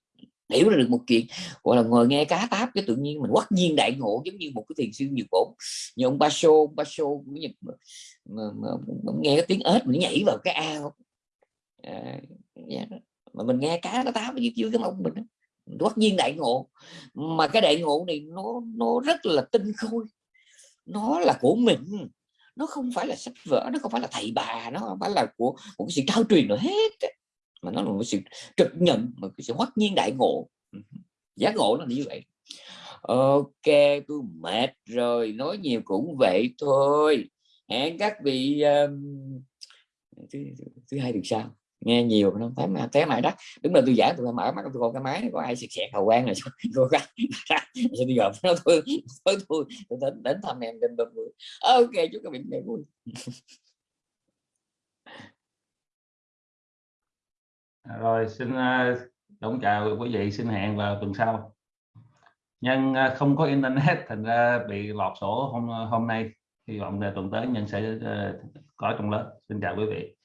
hiểu được một chuyện. Gọi là ngồi nghe cá táp cái tự nhiên mình quắc nhiên đại ngộ giống như một cái thiền sư nhiều bổn. Như ông ba ông ba của Nhật mà, mà, mà, nghe cái tiếng ếch mình nhảy vào cái ao. À, yeah. mà mình nghe cá nó táo dưới dưới cái mông mình tất nhiên đại ngộ. Mà cái đại ngộ này nó nó rất là tinh khôi. Nó là của mình. Nó không phải là sách vở nó không phải là thầy bà nó không phải là của một cái sự trao truyền nữa hết mà nó là một sự trực nhận một cái sự hoắc nhiên đại ngộ. Ừ Giác ngộ nó như vậy. Ok tôi mệt rồi nói nhiều cũng vậy thôi hẹn các vị um, thứ, thứ hai được sao? Nghe nhiều nó thấy mà à, té mãi đó đúng là tôi giảng tôi mở mắt tôi coi cái máy có ai xẹt xẹt hầu quan rồi (laughs) tôi gái rồi bây giờ nó tôi tôi tôi tôi đến đến thăm em đêm ba vui ok chúc các bạn ngày vui. À, rồi xin uh, đón chào quý vị xin hẹn vào tuần sau. Nhân không có internet thành ra bị lọt sổ hôm hôm nay hy vọng là tuần tới nhân sẽ ờ, có trong lớp. Xin chào quý vị.